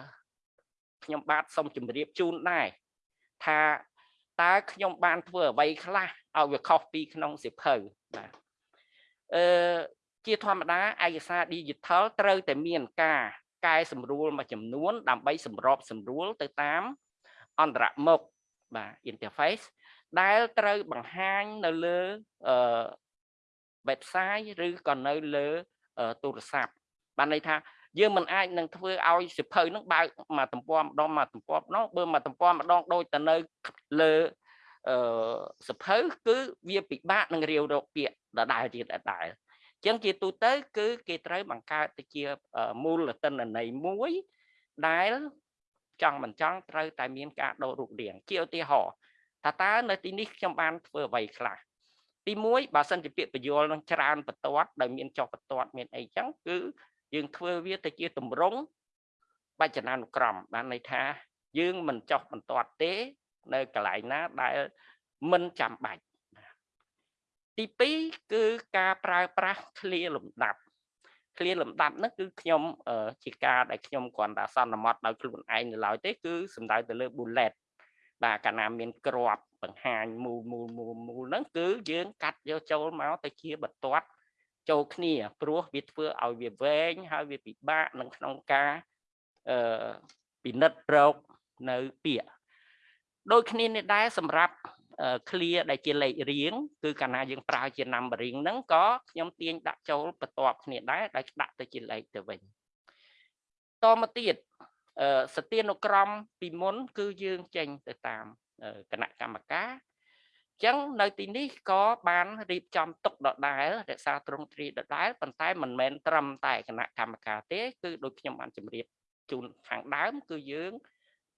ខ្ញុំបាទសូមជម្រាបជូនដែរថាតើខ្ញុំបានធ្វើអ្វីខ្លះឲ្យវាខុសពីក្នុងសិភៅបាទអឺជាធម្មតាឯកសារ digital ត្រូវតែមានការកែសម្រួលមួយចំនួន ដើម្បីសម្របសម្រួលទៅតាមអន្តរមុខ បាទ interface ដែលត្រូវបង្ហាញនៅលើអឺ website ឬក៏នៅលើទូរស័ព្ទបានន័យថាយើងមិនអាចនឹងធ្វើឲ្យសិភៅនឹងបើកមកទំព័រម្ដងមកទំព័រម្ដងបើមកទំព័រម្ដងដូចទៅនៅលើអឺសិភៅគឺវាពិបាកនឹងរាវរកពាក្យដដែលទៀតដដែលអញ្ចឹងជាទូទៅ គឺគេត្រូវបង្កើតទៅជាមូលតនន័យមួយដែល ចង់មិនចង់ត្រូវតែមានការដូររូបរាងជាឧទាហរណ៍ថាតើនៅទីនេះខ្ញុំបានធ្វើអ្វីខ្លះទី1បើសិនជាពាក្យបញ្យលនឹងច្រើនបន្ទាត់ដោយមានចុះបន្ទាត់មានអីចឹងគឺយើងធ្វើវាទៅជាទម្រង់បច្ចនានុក្រមបានន័យថា យើងមិនចុះបន្ទាត់ទេ នៅកន្លែងណាដែលមិនចាំបាច់ទី2គឺការប្រើប្រាស់ឃ្លាលំដាប់ ឃ្លាលំដាប់ហ្នឹងគឺខ្ញុំជាការដែលខ្ញុំគ្រាន់តែសន្មត់ដោយខ្លួនឯងនៅឡើយទេគឺសំដៅទៅលើ bullet បាទកាលណាមានក្របបង្ហាញមូលមូលមូលមូលហ្នឹងគឺយើងកាត់យកចូលមកទៅជាបន្ទាត់ចូលគ្នាព្រោះវាធ្វើឲ្យវាវែងហើយវាពិបាកនឹងក្នុងការអឺពិនិត្យរកនៅពាក្យដូចគ្នានេះដែរសម្រាប់ clear ដែលជាលេខរៀងគឺកាលណាយើងប្រើជា numbering ហ្នឹងក៏ខ្ញុំទាញដាក់ចូលបន្ទាប់គ្នាដែរដែលដាក់ទៅជាលេខទៅវិញតមកទៀតអឺសទានុក្រមពីមុន គឺយើងចេញទៅតាមគណៈកម្មការចឹងនៅទីនេះក៏បានរៀបចំទុកដដែលរក្សាទ្រង់ទ្រីដដែលប៉ុន្តែមិនមែនត្រឹមតែគណៈកម្មការទេ គឺដូចខ្ញុំបានជម្រាបជូនខាងដើម គឺយើង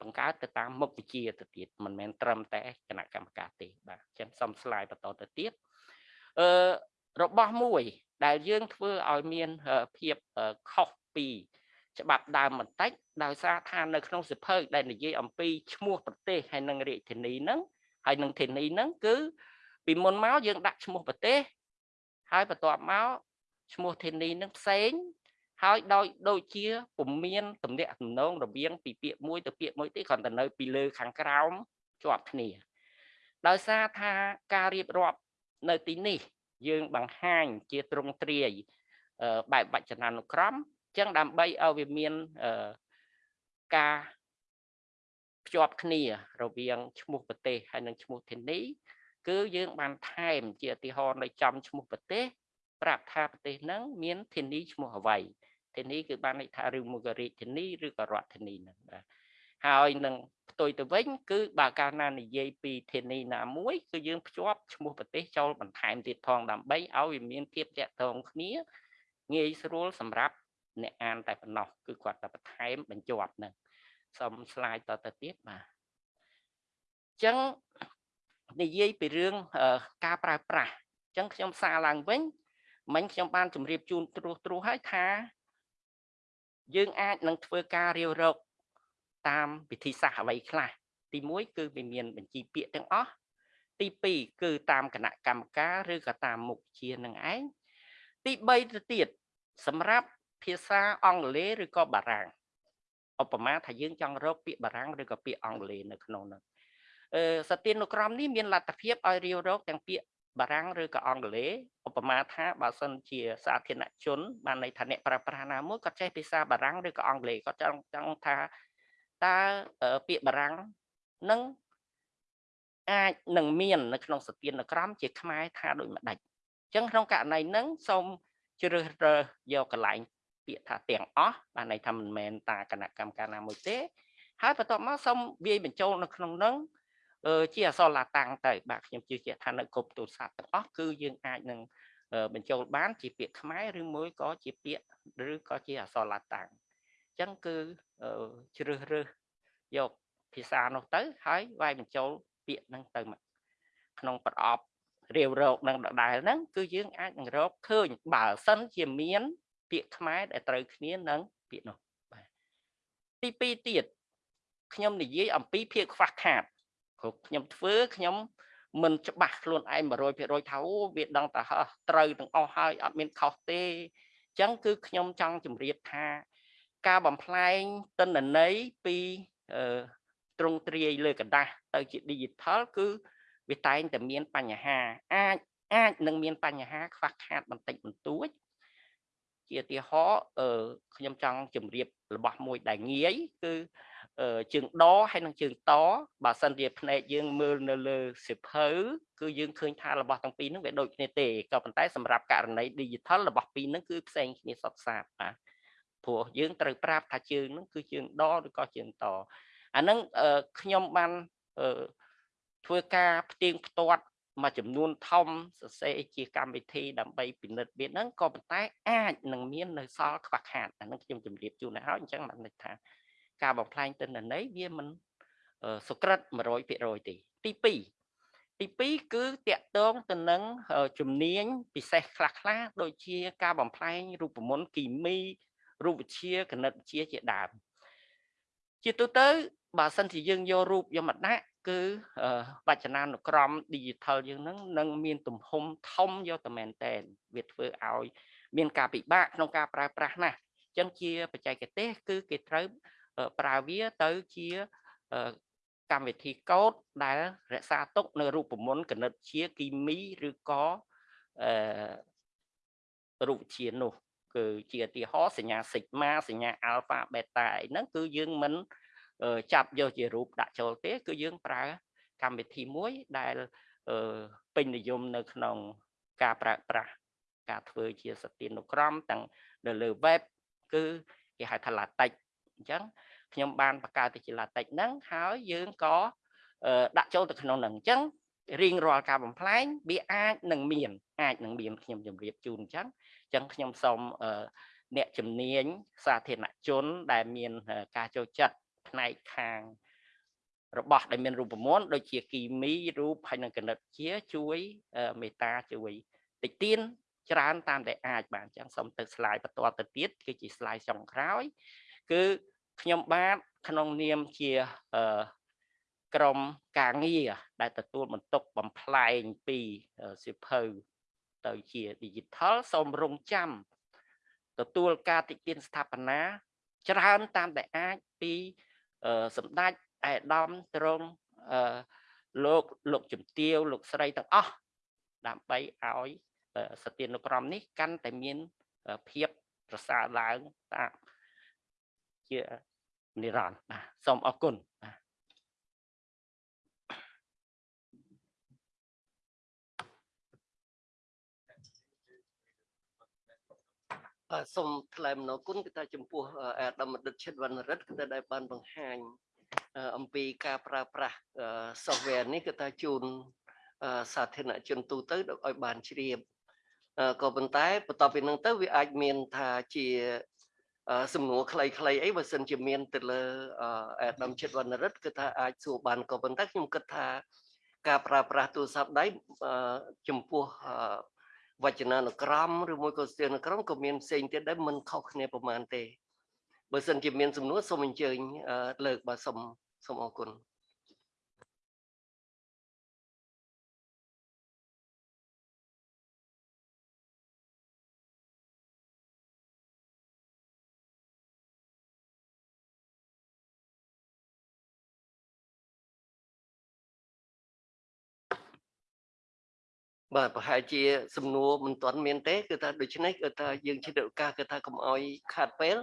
បង្កើតទៅតាមមុខវិជ្ជាទៅទៀតមិនមែនត្រឹមតែគណៈកម្មការទេបាទចឹងសុំស្លាយបន្តទៅទៀតអឺរបស់មួយ ដែលយើងធ្វើឲ្យមានភាពខុសពីច្បាប់ដើមបន្តិចដោយសារថានៅក្នុងសិភៅដែលនិយាយអំពីឈ្មោះប្រទេសហើយនិងរាជធានីហ្នឹងហើយនឹងធានីហ្នឹងគឺពីមុនមកយើងដាក់ឈ្មោះប្រទេសហើយបន្ទាប់មកឈ្មោះធានីនឹងផ្សេង ហើយដោយដូចជាពុំមានទំនាក់ទំនងរវាងពីពាក្យមួយទៅពាក្យមួយទេគ្រាន់តែនៅពីលើខាងក្រោមជាប់គ្នា ដោយសារថាការរៀបរាប់នៅទីនេះ យើងបង្ហាញជាទ្រង់ទ្រាយបែបវចនានុក្រមចឹងដើម្បីឲ្យវាមានការភ្ជាប់គ្នារវាងឈ្មោះប្រទេសហើយនិងឈ្មោះធានីគឺយើងបានថែមជាឧទាហរណ៍នៅចំឈ្មោះប្រទេសប្រាប់ថាប្រទេសហ្នឹងមានធានីឈ្មោះអ្វី ធានីគឺបានន័យថាឬមួយក៏រាជធានីឬក៏រដ្ឋធានីហ្នឹងបាទហើយនឹងផ្ទុយទៅវិញគឺបើកាលណានិយាយពីធានីណាមួយគឺយើងភ្ជាប់ឈ្មោះប្រទេសចូលបន្ថែមទៀតផងដើម្បីឲ្យវាមានភាពតាក់ទងគ្នាងាយស្រួលសម្រាប់អ្នកអានតែប៉ុណ្ណោះគឺគាត់តែបន្ថែមបញ្ជាប់ហ្នឹងសូមស្លាយតទៅទៀតបាទអញ្ចឹងនិយាយពីរឿងការប្រើប្រាស់អញ្ចឹងខ្ញុំសារឡើងវិញមិញខ្ញុំបានជម្រាបជូនត្រួសត្រួសហើយថា យើងអាចនឹងធ្វើការរាវរកតាមវិធីសាស្ត្រអ្វីខ្លះទី1គឺវាមានបញ្ជីពាក្យទាំងអស់ទី2គឺតាមគណៈកម្មការឬក៏តាមមុខជានឹងឯងទី3ទៅទៀតសម្រាប់ភាសាអង់គ្លេសឬក៏បារាំងឧបមាថាយើងចង់រកពាក្យបារាំងឬក៏ពាក្យអង់គ្លេសនៅក្នុងនោះអឺសទានុក្រមនេះមានលទ្ធភាពឲ្យរាវរកទាំងពាក្យ បារាំងឬក៏អង់គ្លេសឧបមាថាបើសិនជាសាធារណជនបានន័យថាអ្នកប្រើប្រាស់ណាមួយគាត់ចេះភាសាបារាំងឬក៏អង់គ្លេសគាត់ចង់ចង់ថាតើពាក្យបារាំងនឹងអាចនឹងមាននៅក្នុងសទានក្រមជាខ្មែរថាដូចម្ដេចអញ្ចឹងក្នុងករណីហ្នឹងសូមជ្រើសរើសយកកន្លែងពាក្យថាទាំងអស់បានន័យថាមិនមែនតាគណៈកម្មការណាមួយទេហើយបន្ទាប់មកសូមវាយបញ្ចូលនៅក្នុងហ្នឹង ជាអសរឡាតាំងទៅបាទខ្ញុំជឿជាក់ថានៅគ្រប់ទូរស័ព្ទទាំងអស់គឺយើងអាចនឹងបញ្ចូលបាន ជាពាក្យខ្មែរឬមួយក៏ជាពាក្យឬក៏ជាអសរឡាតាំងអញ្ចឹងគឺជ្រើសរើសយកភាសានោះទៅហើយវាយបញ្ចូលពាក្យហ្នឹងទៅក្នុងប្រអប់រាវរកនឹងដដែលហ្នឹងគឺយើងអាចនឹងរកឃើញបើសិនជាមាន ពាក្យខ្មែរដែលត្រូវគ្នានឹងពាក្យនោះបាទទី2ទៀតខ្ញុំនិយាយអំពីភាពខ្វះខាត គ្រប់ខ្ញុំធ្វើខ្ញុំមិនច្បាស់ខ្លួនឯង100%ថាអូវាដឹងតែហោះត្រូវទាំងអស់ហើយអត់មានខុសទេអញ្ចឹងគឺខ្ញុំចង់ជម្រាបថា ការបំផ្លែងទិន្នន័យពីទ្រង់ទ្រាយលើกระดาษទៅជា digital គឺវាតែងតែមានបញ្ហាអាចអាចនឹងមានបញ្ហាខ្វះខាតបន្តិចបន្តួចជាឧទាហរណ៍អឺខ្ញុំចង់ជម្រាបរបស់មួយដែលងាយគឺ ជើងដហើយនិងជើងតបើសិនជាភ្នែកយើងមើលនៅលើសិភៅគឺយើងឃើញថារបស់ទាំងពីរហ្នឹងវាដូចគ្នាទេក៏ប៉ុន្តែសម្រាប់ករណី digital របស់ពីរហ្នឹងគឺផ្សេងគ្នាសុទ្ធសាធបាទព្រោះយើងត្រូវប្រាប់ថាជើងហ្នឹងគឺជើងដឬក៏ជើងតអាហ្នឹងខ្ញុំបានធ្វើការផ្ទៀងផ្ទាត់មួយចំនួនធំសរសេរជាកម្មវិធីដើម្បីពិនិត្យវាហ្នឹងក៏ប៉ុន្តែអាចនឹងមាននៅសល់ខ្វះខាតអាហ្នឹងខ្ញុំជម្រាបជូនទៅហើយអញ្ចឹងបានន័យថា ការបំផ្លាញទិន្នន័យវាមិនសុក្រិត100%ទេទី2ទី2គឺតកតងទៅនឹងជំនាញពិសេសខ្លះខ្លះដូចជាការបំផ្លាញរូបមន្តគីមីរូបវិទ្យាគណិតវិទ្យាជាដើមជាទូទៅបើសិនជាយើងយករូបយកមកដាក់គឺបច្ចនានុក្រម digital យើងហ្នឹងនឹងមានទំហំធំយកតែមែនតែនវាធ្វើឲ្យ មានការពិបាកក្នុងការប្រើប្រាស់ណាស់អញ្ចឹងជាបច្ចេកទេសគឺគេត្រូវ ប្រើវាទៅជាកម្មវិធីកូដដែលរក្សាទុកនៅរូបមន្តគណិតជាគីមីឬក៏អឺរូបវិទ្យានោះគឺជាឧទាហរណ៍សញ្ញា sigma សញ្ញា alpha beta អីហ្នឹងគឺយើងមិនចាប់យកជារូបដាក់ចូលទេ គឺយើងប្រើកម្មវិធីមួយដែលពេញនិយមនៅក្នុងការប្រើប្រាស់ការធ្វើជាសទានុក្រមទាំងនៅលើ web គឺគេហៅថា LaTeX អញ្ចឹងខ្ញុំបានបង្កើតទៅជា LaTeX ហ្នឹងហើយយើងក៏ដាក់ចូលទៅក្នុងហ្នឹងអញ្ចឹងរៀងរាល់ការបំផ្លែងវាអាចនឹងមានអាចនឹងមានខ្ញុំជម្រាបជូនអញ្ចឹងអញ្ចឹងខ្ញុំសូមអ្នកជំនាញសាធារណជន ដែលមានការចូលចិត្តផ្នែកខាងរបស់ដែលមានរូបមន្តដូចជាគីមីរូបហើយនិងគណិតជាជួយមេតាជួយតិចទៀនច្រើនតាមតែអាចបានចឹងសូមទៅ slide បន្តទៅទៀតគឺជា slide ចុងក្រោយ គឺខ្ញុំបាទក្នុងនាមជាក្រមការងារដែលទទួលបន្ទុកបំផ្លែងពីសិភៅទៅជា digital សូមរងចាំទទួលការតិទៀនស្ថាបនាច្រើនតាមតែអាចពីសម្ដេចឯកឧត្តមត្រង់លោកលោកជំទាវលោកស្រីទាំងអស់ដើម្បីឲ្យសទានុក្រមនេះកាន់តែមានភាពប្រសើរឡើងតាម ជានិរន្តរ៍បាទសូមអរគុណបាទសូមថ្លែងអំណរគុណគឺថាចំពោះអាដាមបណ្ឌិតឈិតវណ្ណរិទ្ធគឺថាដែលបានបង្ហាញអំពីការប្រើប្រាស់ software នេះគឺថាជូនសាធារណជនទូទៅឲ្យបានជ្រាបក៏ប៉ុន្តែបន្ទាប់ពីនឹងទៅវាអាចមានថាជា សំណួរខ្លីៗអីបើសិនជាមានទៅលើអាដាមជិតវណ្ណរិទ្ធគឺថាអាចសួរបានក៏ប៉ុន្តែខ្ញុំគិតថាការប្រើប្រាស់ទូរស័ព្ទដៃចំពោះវចនានុក្រមឬមួយក៏ស្ទីលនុក្រមក៏មានផ្សេងទៀតដែរមិនខុសគ្នាប្រមាណទេបើសិនជាមានសំណួរសូមអញ្ជើញលើកបាទសូមសូមអរគុណ បាទប្រហែលជាសំណួរមិនទាន់មានទេគឺថាដូច្នេះគឺថាយើងជាឱកាសគឺថាកុំអោយខាតពេល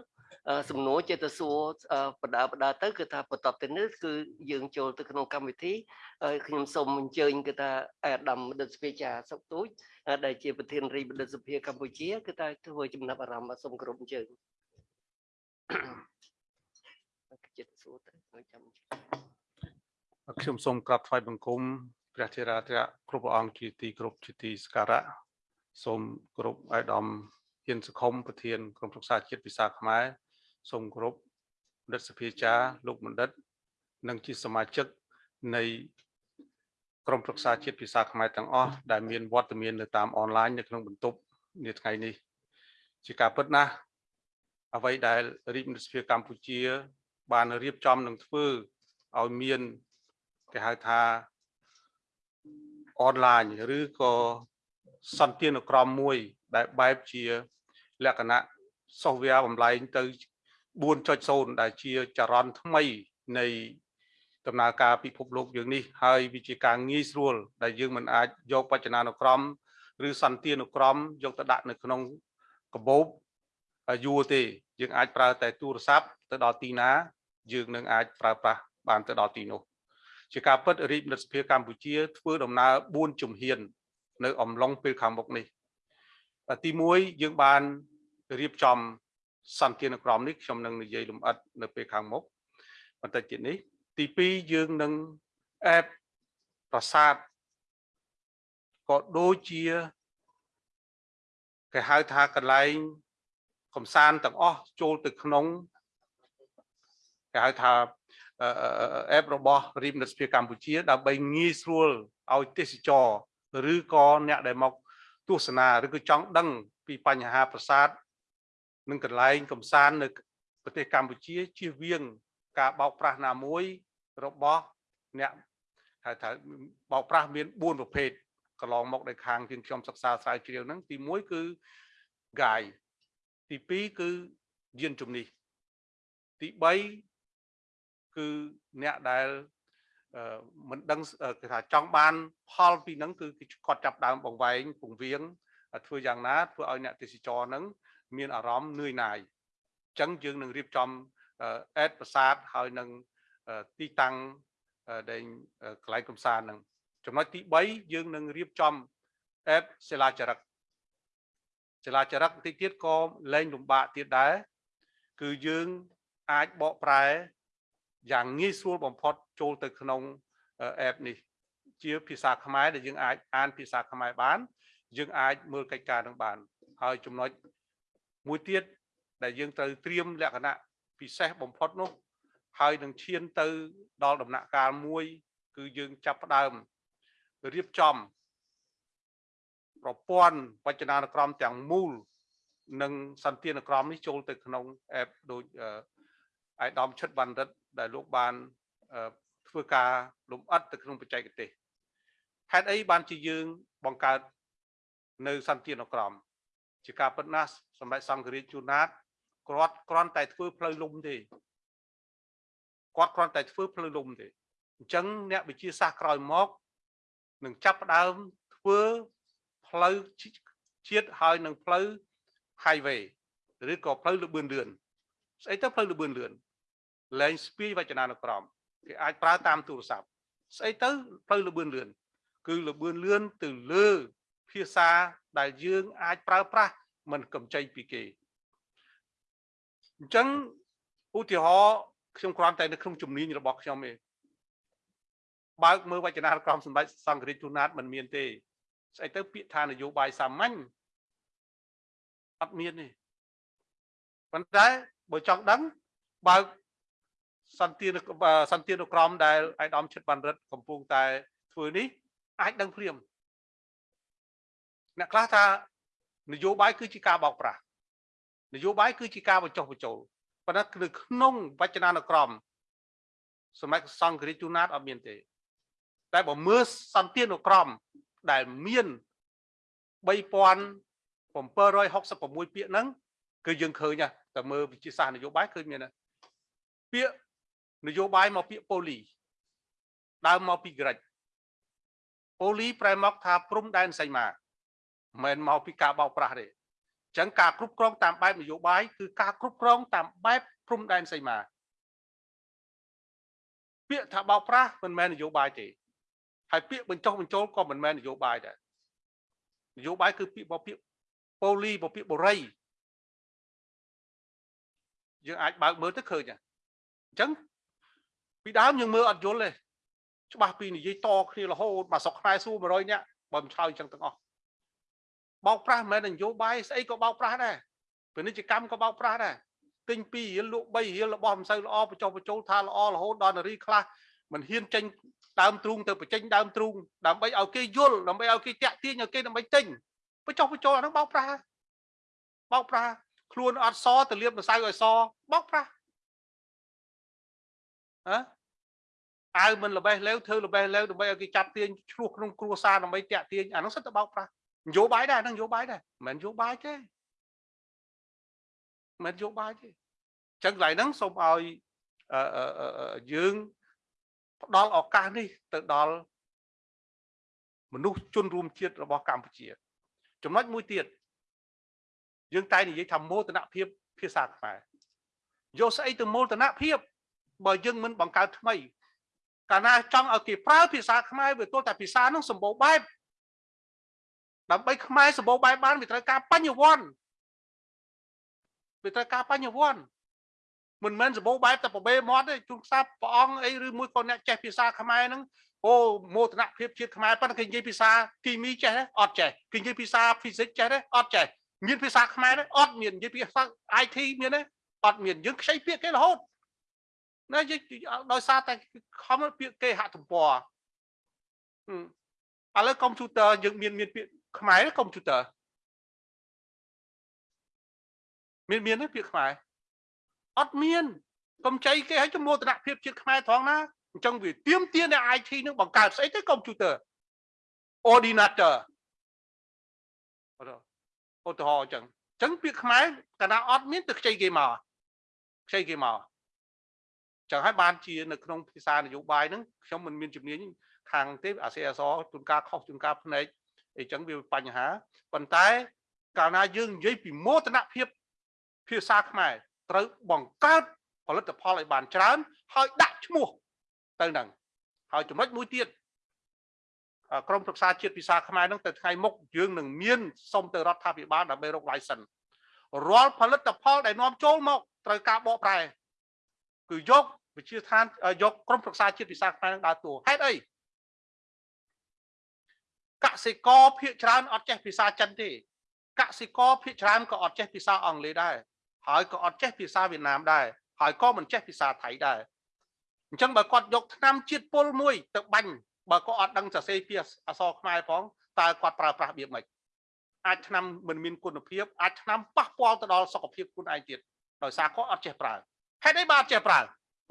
អឺសំណួរចេះតែសួរអឺបដាបដាទៅគឺថាបន្ទាប់ទៅនេះគឺយើងចូលទៅក្នុងកម្មវិធីហើយខ្ញុំសូមអញ្ជើញគឺថាអាដាមបណ្ឌិតស្ពាចាសុកទូចអឺដែលជាប្រធានរាជបណ្ឌិតសភាកម្ពុជាគឺថាធ្វើចំណាប់អារម្មណ៍បាទសូមគោរពអញ្ជើញចិត្តសួរទៅហើយចាំអញ្ជើញខ្ញុំសូមក្រាបថ្វាយបង្គំ ព្រះធេរាធិរាគ្រប់ព្រះអង្គជាទីគោរពជាទីសក្ការៈសូមគោរពអាយដាមហ៊ានសុខុមប្រធានក្រុមប្រឹក្សាជាតិភាសាខ្មែរសូមគោរពបណ្ឌិតសភាចារលោកបណ្ឌិត និងជាសមាជិកនៃក្រុមប្រឹក្សាជាតិភាសាខ្មែរទាំងអស់ដែលមានវត្តមាននៅតាមអនឡាញនៅក្នុងបន្ទប់នាថ្ងៃនេះ ជាការពិតណាស់អ្វីដែលរាជមន្ត្រីសភាកម្ពុជា បានរៀបចំនឹងធ្វើឲ្យមានគេហៅថា អនឡាញឬក៏សន្តានក្រមមួយ ដែលបែបជា លក្ខណៈ software បំលែងទៅ4.0ដែលជាចរន្តថ្មីនៃដំណើរការពិភពលោកយើងនេះហើយវាជាការងាយស្រួល ដែលយើងមិនអាចយកបច្ចនានុក្រមឬសន្តានុក្រមយកទៅដាក់នៅក្នុងកាបូបយួរទេ យើងអាចប្រើតែទូរស័ព្ទទៅដល់ទីណា យើងនឹងអាចប្រើប្រាស់បានទៅដល់ទីនោះ ជាការពិតរាជមន្ត្រីសភាកម្ពុជាធ្វើដំណើរ4ជំហាន នៅអំឡុងពេលខាងមុខនេះទី1យើងបានរៀបចំសន្តានក្រមនេះខ្ញុំនឹងនិយាយលម្អិតនៅពេលខាងមុខបន្តិចទៀតនេះ ទី2យើងនឹងអេបប្រាសាទក៏ដូចជាគេហៅថាកន្លែងកំសាន្តទាំងអស់ចូលទៅក្នុងគេហៅថា អេបរបស់រាជមន្ត្រីសភាកម្ពុជា ដើម្បីងាយស្រួលឲ្យទេសចរឬក៏អ្នកដែលមកទស្សនាឬក៏ចង់ដឹងពីបញ្ហាប្រាសាទនិងកន្លែងកំសាន្តនៅប្រទេសកម្ពុជាជៀសវាងការបោកប្រាស់ណាមួយរបស់អ្នកហៅថាបោកប្រាស់មាន4ប្រភេទកន្លងមកដែលខាងជាងខ្ញុំសិក្សាស្រាវជ្រាវហ្នឹងទី1គឺ guide ទី2គឺយានជំនិះទី3 គឺអ្នកដែលមិនដឹងគេថាចង់បាន ផលពីហ្នឹងគឺគាត់ចាប់ដើមបង្វែងពង្វៀងធ្វើយ៉ាងណាធ្វើឲ្យអ្នកទេសចរហ្នឹងមានអារម្មណ៍នឿយណាយអញ្ចឹងយើងនឹងរៀបចំអេតប្រាសាទហើយនឹងទីតាំងដែលកន្លែងកំសាន្តហ្នឹងចំណុចទី3យើងនឹងរៀបចំអេតសិលាចារឹកសិលាចារឹកតិចទៀតក៏លែងលំបាកទៀតដែរគឺយើងអាចបកប្រែ យ៉ាងងាយស្រួលបំផុតចូលទៅក្នុងអេបនេះ ជាភាសាខ្មែរដែលយើងអាចអានភាសាខ្មែរបាន យើងអាចមើលកិច្ចការនឹងបាន ហើយចំណុចមួយទៀតដែលយើងត្រូវត្រៀមលក្ខណៈពិសេសបំផុតនោះ ហើយនឹងឈានទៅដល់ដំណាក់កាលមួយ គឺយើងចាប់ផ្ដើមរៀបចំប្រព័ន្ធវចនានុក្រមទាំងមូលនិងសន្តានក្រមនេះចូលទៅក្នុងអេបដូចអាយដាមឈិតបណ្ឌិត ដែលលោកបានធ្វើការលំអិតទៅក្នុងបច្ចេកទេសហេតុអីបានជាយើងបង្កើតនៅសន្តានក្រមជាការពិតណាស់សម្រាប់សង្ឃរាជជួនណាតគាត់គ្រាន់តែធ្វើផ្លូវលំទេគាត់គ្រាន់តែធ្វើផ្លូវលំទេអញ្ចឹងអ្នកវិទ្យាសាស្ត្រក្រោយមកនឹងចាប់ផ្ដើមធ្វើផ្លូវជាតិហើយនឹងផ្លូវ highway ឬក៏ផ្លូវលបឿនលឿនស្អីទៅផ្លូវលបឿនលឿន លែងស្ពាយវចនានុក្រមគេអាចប្រើតាមទូរស័ព្ទស្អីទៅផ្លូវលបឿនលឿនគឺលបឿនលឿនទៅលើភាសាដែលយើងអាចប្រើប្រាស់មិនកំចៃពីគេអញ្ចឹងឧទាហរណ៍ខ្ញុំគ្រាន់តែនៅក្នុងជំនាញរបស់ខ្ញុំឯងបើកមើលវចនានុក្រមសម្ដេចសង្ឃរាជទូណាតមិនមានទេស្អីទៅពាក្យថានយោបាយសាមញ្ញអត់មានទេប៉ុន្តែបើចង់ដឹងបើក សន្តានសន្តានុក្រមដែលឯកឧត្តមឈិតបានរិទ្ធកំពុងតែធ្វើនេះអាចដឹងភ្លាមអ្នកខ្លះថានយោបាយគឺជាការបោកប្រាស់នយោបាយគឺជាការបញ្ចុះបញ្ចូលប៉ុន្តែនៅក្នុងវចនានុក្រមសម័យសង្ឃរាជទូណាតអត់មានទេ តែបើមើលសន្តានុក្រមដែលមាន3766ពាក្យហ្នឹងគឺយើងឃើញតែមើលវិទ្យាសាស្ត្រនយោបាយឃើញមានពាក្យ នយោបាយមកពាក្យប៉ូលីដើមមកពីក្រិចប៉ូលីប្រែមកថាព្រំដែនសីមាមិនមែនមកពីការបោកប្រាស់ទេអញ្ចឹងការគ្រប់គ្រងតាមបែបនយោបាយគឺការគ្រប់គ្រងតាមបែបព្រំដែនសីមាពាក្យថាបោកប្រាស់មិនមែននយោបាយទេហើយពាក្យបញ្ចុះបញ្ចូលក៏មិនមែននយោបាយដែរនយោបាយគឺពាក្យបពាក្យប៉ូលីបពាក្យបរិយយើងអាចបើកមើលទៅឃើញអញ្ចឹង ពីដើមយើងមើលអត់យល់ទេច្បាស់ពីនិយាយតគ្នារហូតមកស្រុកខ្មែរសួរ100នាក់បើមិនឆ្លើយអញ្ចឹងទាំងអស់បោកប្រាស់មិនមែននយោបាយស្អីក៏បោកប្រាស់ដែរពាណិជ្ជកម្មក៏បោកប្រាស់ដែរទិញ2រៀលលក់3រៀលរបស់មិនសូវល្អបញ្ចុះបញ្ចូលថាល្អរហូតដល់នារីខ្លះមិនហ៊ានចេញដើមទ្រូងទៅបញ្ចេញដើមទ្រូងដើម្បីឲ្យគេយល់ដើម្បីឲ្យគេតាក់ទាញឲ្យគេដើម្បីទិញបញ្ចុះបញ្ចូលអានោះបោកប្រាស់បោកប្រាស់ខ្លួនអត់សទៅលៀបម្សៅឲ្យសបោកប្រាស់ ហ៎អាវមិនល្បេះលេវធ្វើល្បេះលេវដើម្បីឲ្យគេចាប់ទាញឆ្លោះក្នុងគ្រួសារដើម្បីតាក់ទាញអានោះសិតទៅបោកប្រាស់នយោបាយដែរហ្នឹងនយោបាយដែរមិនមែននយោបាយទេមិនមែននយោបាយទេអញ្ចឹងកន្លែងហ្នឹងសូមឲ្យយើងផ្ដល់ឱកាសនេះទៅដល់មនុស្សជនរួមជាតិរបស់កម្ពុជា ចំណុចមួយទៀតយើងតែនិយាយថាមោទនភាពភាសាខ្មែរយកស្អីទៅមោទនភាព បើយើងមិនបង្កើតថ្មីកាលណាចង់ឲ្យគេប្រើភាសាខ្មែរវាទល់តែភាសានោះសម្បូរបែបដើម្បីខ្មែរសម្បូរបែបបានវាត្រូវការបញ្ញវន្តវាត្រូវការបញ្ញវន្តមិនមែនសម្បូរបែបតែប្របេមាត់ទេជួនខ្សែព្រះអង្គអីឬមួយក៏អ្នកចេះភាសាខ្មែរហ្នឹងអូមោទនភាពជាតិខ្មែរប៉ុន្តែគេនិយាយភាសាគីមីចេះទេអត់ចេះគេនិយាយភាសា physics ចេះទេអត់ចេះមានភាសាខ្មែរទេអត់មាននិយាយភាសា IT មានទេអត់មានយើងខ្ចីពាក្យគេរហូត ណាយើងដោយសារតែខំពាក្យគេហាក់ទំព័រឥឡូវកុំព្យូទ័រយើងមានមានពាក្យខ្មែរកុំព្យូទ័រមានមានទេពាក្យខ្មែរអត់មានកុំចៃគេឲ្យចំនួនតនភាពជាតិខ្មែរត្រង់ណាអញ្ចឹងវាទៀមទានតែ IT នឹងបង្កើតស្អីទៅកុំព្យូទ័រ ordinator ឧទាហរណ៍អញ្ចឹងអញ្ចឹងពាក្យខ្មែរកាលណាអត់មានទៅខ្ចីគេមកខ្ចីគេមក ចឹងហើយបានជានៅក្នុងភាសានយោបាយហ្នឹងខ្ញុំមិនមានជំនាញខាងទេអាសេអសជួនកាលខុសជួនកាលផ្នែកអីចឹងវាបញ្ហាប៉ុន្តែកាលណាយើងនិយាយពីមោទនភាពភាសាខ្មែរត្រូវបង្កើតផលិតផលឲ្យបានច្រើន ហើយដាក់ឈ្មោះទៅនឹងហើយចំណុចមួយទៀតក្រមប្រឹក្សាជាតិភាសាខ្មែរនឹងទៅថ្ងៃមុខយើងនឹងមានសុំទៅរដ្ឋាភិបាលដើម្បីរក license រាល់ផលិតផលដែលនាំចូលមកត្រូវការបកប្រែ គឺយក វិជាឋានយកក្រមប្រឹក្សាជាតិភាសាខ្មែរនឹងដើរតួហេតុអីកសិករភាគច្រើនអត់ចេះភាសាចិនទេកសិករភាគច្រើនក៏អត់ចេះភាសាអង់គ្លេសដែរហើយក៏អត់ចេះភាសាវៀតណាមដែរហើយក៏មិនចេះភាសាថៃដែរអញ្ចឹងបើគាត់យកឆ្នាំជាតិពុលមួយទៅបាញ់បើគាត់អត់ដឹងសរសេរពីអក្សរខ្មែរផងតើគាត់ប្រើប្រាស់របៀបម៉េចអាចឆ្នាំមិនមានគុណភាពអាចឆ្នាំប៉ះពាល់ទៅដល់សុខភាពខ្លួនឯងទៀតដោយសារគាត់អត់ចេះប្រើហេតុអីបើអត់ចេះប្រើ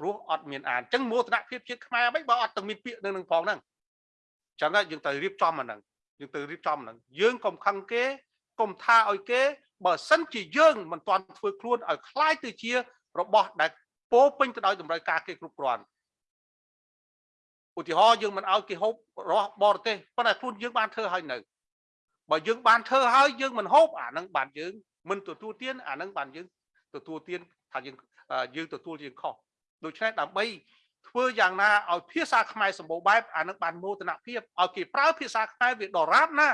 ព្រោះអត់មានអានអញ្ចឹងមោទនភាពជាតិខ្មែរមិនបើអត់ទាំងមានពាក្យនៅនឹងផងហ្នឹងអញ្ចឹងយើងត្រូវរៀបចំអាហ្នឹងយើងត្រូវរៀបចំហ្នឹងយើងកុំខឹងគេកុំថាឲ្យគេបើសិនជាយើងមិនទាន់ធ្វើខ្លួនឲ្យคล้ายទៅជារបស់ដែលពោពេញទៅដោយតម្រូវការគេគ្រប់គ្រាន់ឧទាហរណ៍យើងមិនឲ្យគេហូបរបស់បរទេសប៉ុន្តែខ្លួនយើងបានធ្វើឲ្យនៅបើយើងបានធ្វើឲ្យយើងមិនហូបអានឹងបានយើងមិនទទួលទានអានឹងបានយើងទទួលទានថាយើងយើងទទួលយើងខុស ដូច្នេះដើម្បីធ្វើយ៉ាងណាឲ្យភាសាខ្មែរសម្បូរបែបអានឹងបានមោទនភាពឲ្យគេប្រើភាសាខ្មែរវាដរាបណា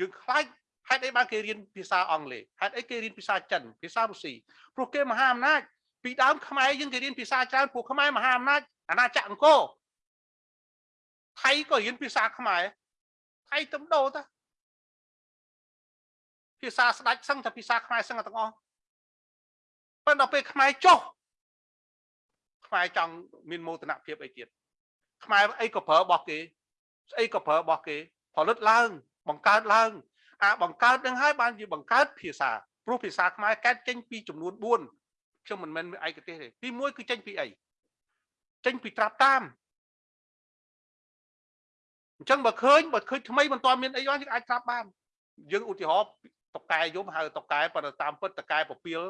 យើងខ្លាចហេតុអីបានគេរៀនភាសាអង់គ្លេសហេតុអីគេរៀនភាសាចិនភាសារុស្ស៊ីព្រោះគេមហាអំណាចពីដើមខ្មែរយើងគេរៀនភាសាច្រើនពួកខ្មែរមហាអំណាចអាណាចក្រអង្គរថៃក៏រៀនភាសាខ្មែរថៃទំដោតាភាសាស្ដាច់សឹងតែភាសាខ្មែរសឹងទាំងអស់ប៉ុន្តែដល់ពេលខ្មែរចុះ ខ្មែរចង់មានមោទនភាពអីទៀតខ្មែរអីក៏ប្រើរបស់គេស្អីក៏ប្រើរបស់គេផលិតឡើង បង្កើតឡើងអាបង្កើតនឹងហើយបានជាបង្កើតភាសាព្រោះភាសាខ្មែរកើតចេញពីចំនួន4ខ្ញុំមិនមែនឯកទេសទេទី1គឺចេញពីអីចេញពីត្រាប់តាមអញ្ចឹងបើឃើញបើឃើញថ្មីមិនទាន់មានអីយើងអាចត្រាប់បានយើងឧទាហរណ៍តកែយំហៅតកែប៉ុន្តែតាមពិតតកែពពាល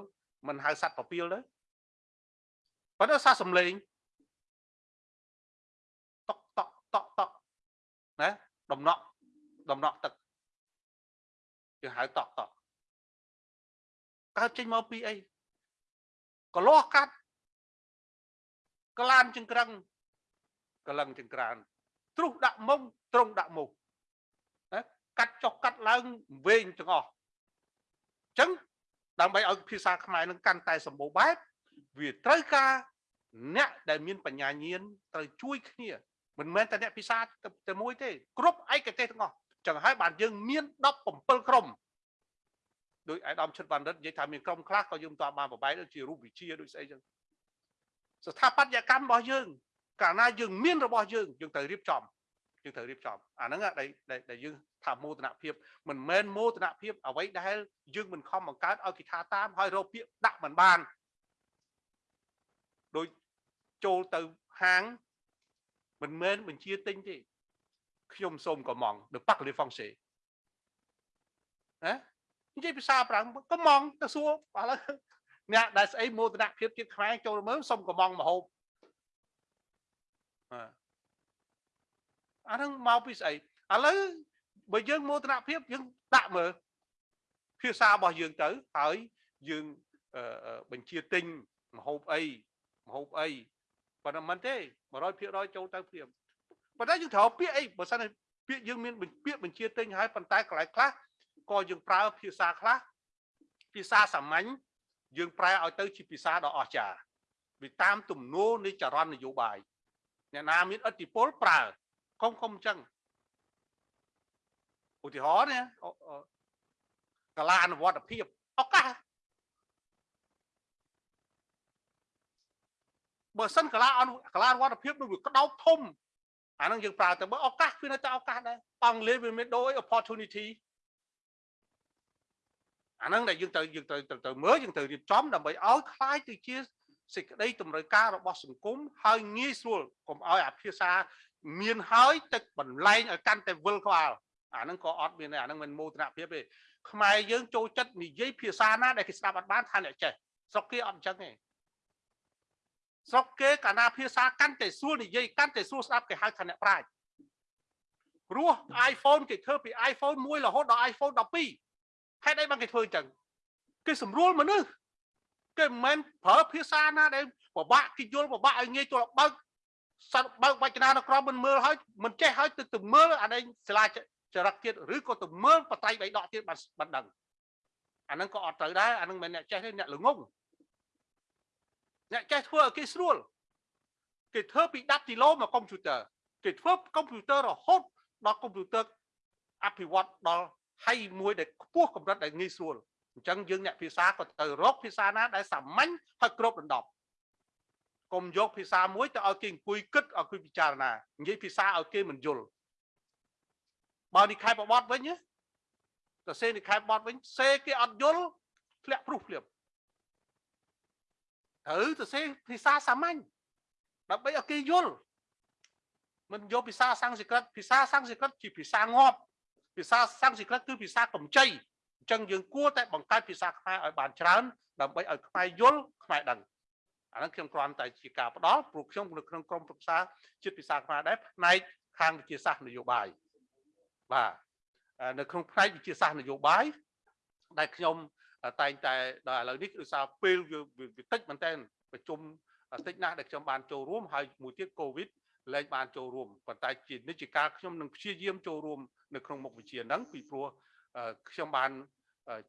មិនហៅសัตว์ពពាលទេ ប៉ុន្តែសារសំឡេងតកតកតកតកណាដដំណក់ដំណក់ទឹកយើងហៅតក់តក់កើតចេញមកពីអីកលាស់កាត់ក្លានចង្ក្រឹងកលឹងចង្ក្រានទ្រុសដាក់មុំត្រង់ដាក់មុខណាកាត់ចុះកាត់ឡើងវែងទាំងអស់អញ្ចឹងដើម្បីឲ្យភាសាខ្មែរនឹងកាន់តែសម្បូរបែបវាត្រូវការ អ្នកដែលមានបញ្ញាញាណត្រូវជួយគ្នាមិនមែនតែអ្នកភាសាតែមួយទេគ្រប់ឯកទេសទាំងអស់ចឹងហើយបានយើងមាន17ក្រុមដោយអាយដាមឈិតបណ្ឌិតនិយាយថាមានក្រុមខ្លះក៏យើងមិនទាន់បានប្របែកដូចជារូបវិជាដូចស្អីចឹងស្ថាបត្យកម្មរបស់យើង កាលណាយើងមានរបស់យើងយើងត្រូវរៀបចំយើងត្រូវរៀបចំអាហ្នឹងដែលដែលយើងថាមោទនភាពមិនមែនមោទនភាពអ្វីដែលយើងមិនខំបង្កើតឲ្យគេថាតាមហើយរកពាក្យដាក់មិនបានដូច ចូលទៅហាងមិនមែនបញ្ជាទិញទេខ្ញុំសូមកំង de pak le français ណានិយាយភាសាប្រាំងកំងទៅសួរឥឡូវអ្នកដែលស្អីមោទនភាពជាតិខ្មែរចូលមើលសុំកំងមហូបអាហ្នឹងមកពីស្អីឥឡូវបើយើងមោទនភាពយើងដាក់មើលភាសារបស់យើងទៅហើយយើងបញ្ជាទិញមហូបអីមហូបអី ប៉ុន្តែមិនទេ100%ចូលទៅព្រាមប៉ុន្តែយើងត្រូវពាក្យអីបើសិនពាក្យយើងមានពាក្យបញ្ជាទិញហើយប៉ុន្តែកន្លែងខ្លះក៏យើងប្រើភាសាខ្លះភាសាសាមញ្ញយើងប្រែឲ្យទៅជាភាសាដ៏អស្ចារ្យវាតាមទំនោរនៃចរន្តនយោបាយអ្នកណាមានឥទ្ធិពលប្រើកុំកុំអញ្ចឹងឧទាហរណ៍ណាកលាអនុវត្តភាពឱកាស បើសិនកលាអនុកលាអនុវត្តភាពនឹងវាក្តោបធំអាហ្នឹងយើងប្រើទៅបើឱកាសវានៅតែឱកាសដែរអង់គ្លេសវាមានដូច opportunity អាហ្នឹងដែលយើងត្រូវយើងត្រូវត្រូវមើលយើងត្រូវរៀបចំដើម្បីឲ្យคล้ายទៅជាសេចក្តីតម្រូវការរបស់សង្គមហើយងាយស្រួលកុំឲ្យអាភាសាមានហើយទឹកបន្លែងឲ្យកាន់តែវិលក្បាលអាហ្នឹងក៏អត់មានដែរអាហ្នឹងមិនមោទនភាពទេខ្មែរយើងចូលចិត្តនិយាយភាសាណាដែលគេស្ដាប់អត់បានថាអ្នកចេះស្រុកគេអត់អញ្ចឹងទេ ស្រុកគេកាលណាភាសាកាន់តែស្រួលនិយាយកាន់តែស្រួលស្ដាប់គេហៅថាអ្នកប្រាជ្ញព្រោះ iPhone គេធ្វើពី iPhone 1រហូតដល់ iPhone 12ហេតុអីបានគេធ្វើអញ្ចឹងគេស្រួលមនុស្សគេមិនមែនប្រើភាសាណាដែលពិបាកគេយល់ពិបាកឲ្យងាយចូលបើកសត្វបើកវចនានុក្រមមិនមើលហើយមិនចេះហើយទៅទៅមើលអានេះសាលាចរិតទៀតឬក៏ទៅមើលបតៃបៃដកទៀតបានបានដឹងអាហ្នឹងក៏អត់ត្រូវដែរអាហ្នឹងមិនអ្នកចេះទេអ្នកល្ងង អ្នកចេះធ្វើឲ្យគេស្រួលគេធ្វើពី10គីឡូមកកុំព្យូទ័រគេធ្វើកុំព្យូទ័ររហូតដល់កុំព្យូទ័រអភិវឌ្ឍដល់ហើយមួយដែលខ្ពស់កម្រិតដែលងាយស្រួលអញ្ចឹងយើងអ្នកភាសាក៏ទៅរកភាសាណាដែលសាមញ្ញហើយគ្រប់ដណ្ដប់កុំយកភាសាមួយទៅឲ្យគេអង្គុយគិតឲ្យគេពិចារណានិយាយភាសាឲ្យគេមិនយល់បើនិខែបបត់វិញទៅសេនិខែបបត់វិញសេគេអត់យល់ធ្លាក់ព្រុសភ្លាម ត្រូវទៅសេភាសាសាមញ្ញដើម្បីឲ្យគេយល់មិនយកភាសាសំស្ក្រឹតភាសាសំស្ក្រឹតជាភាសាងាប់ភាសាសំស្ក្រឹតគឺភាសាកម្ចីអញ្ចឹងយើងគួរតែបង្កើតភាសាខ្មែរឲ្យបានច្រើនដើម្បីឲ្យខ្មែរយល់ខ្មែរដឹងអាហ្នឹងខ្ញុំគ្រាន់តែជាការផ្ដល់ព្រោះខ្ញុំនៅក្នុងក្រុមប្រឹក្សាជាតិភាសាខ្មែរដែរផ្នែកខាងវិទ្យាសាស្ត្រនយោបាយបាទនៅក្នុងផ្នែកវិទ្យាសាស្ត្រនយោបាយដែលខ្ញុំ តែងតែដល់ឥឡូវនេះគឺសារពេលវាតិចមែនតើប្រជុំតិចណាស់ដែលខ្ញុំបានចូលរួមហើយមួយទៀតកូវីដលែងបានចូលរួមប៉ុន្តែជានិច្ចកាលខ្ញុំនឹងព្យាយាមចូលរួមនៅក្នុងមុខវិជ្ជាហ្នឹងពីព្រោះខ្ញុំបាន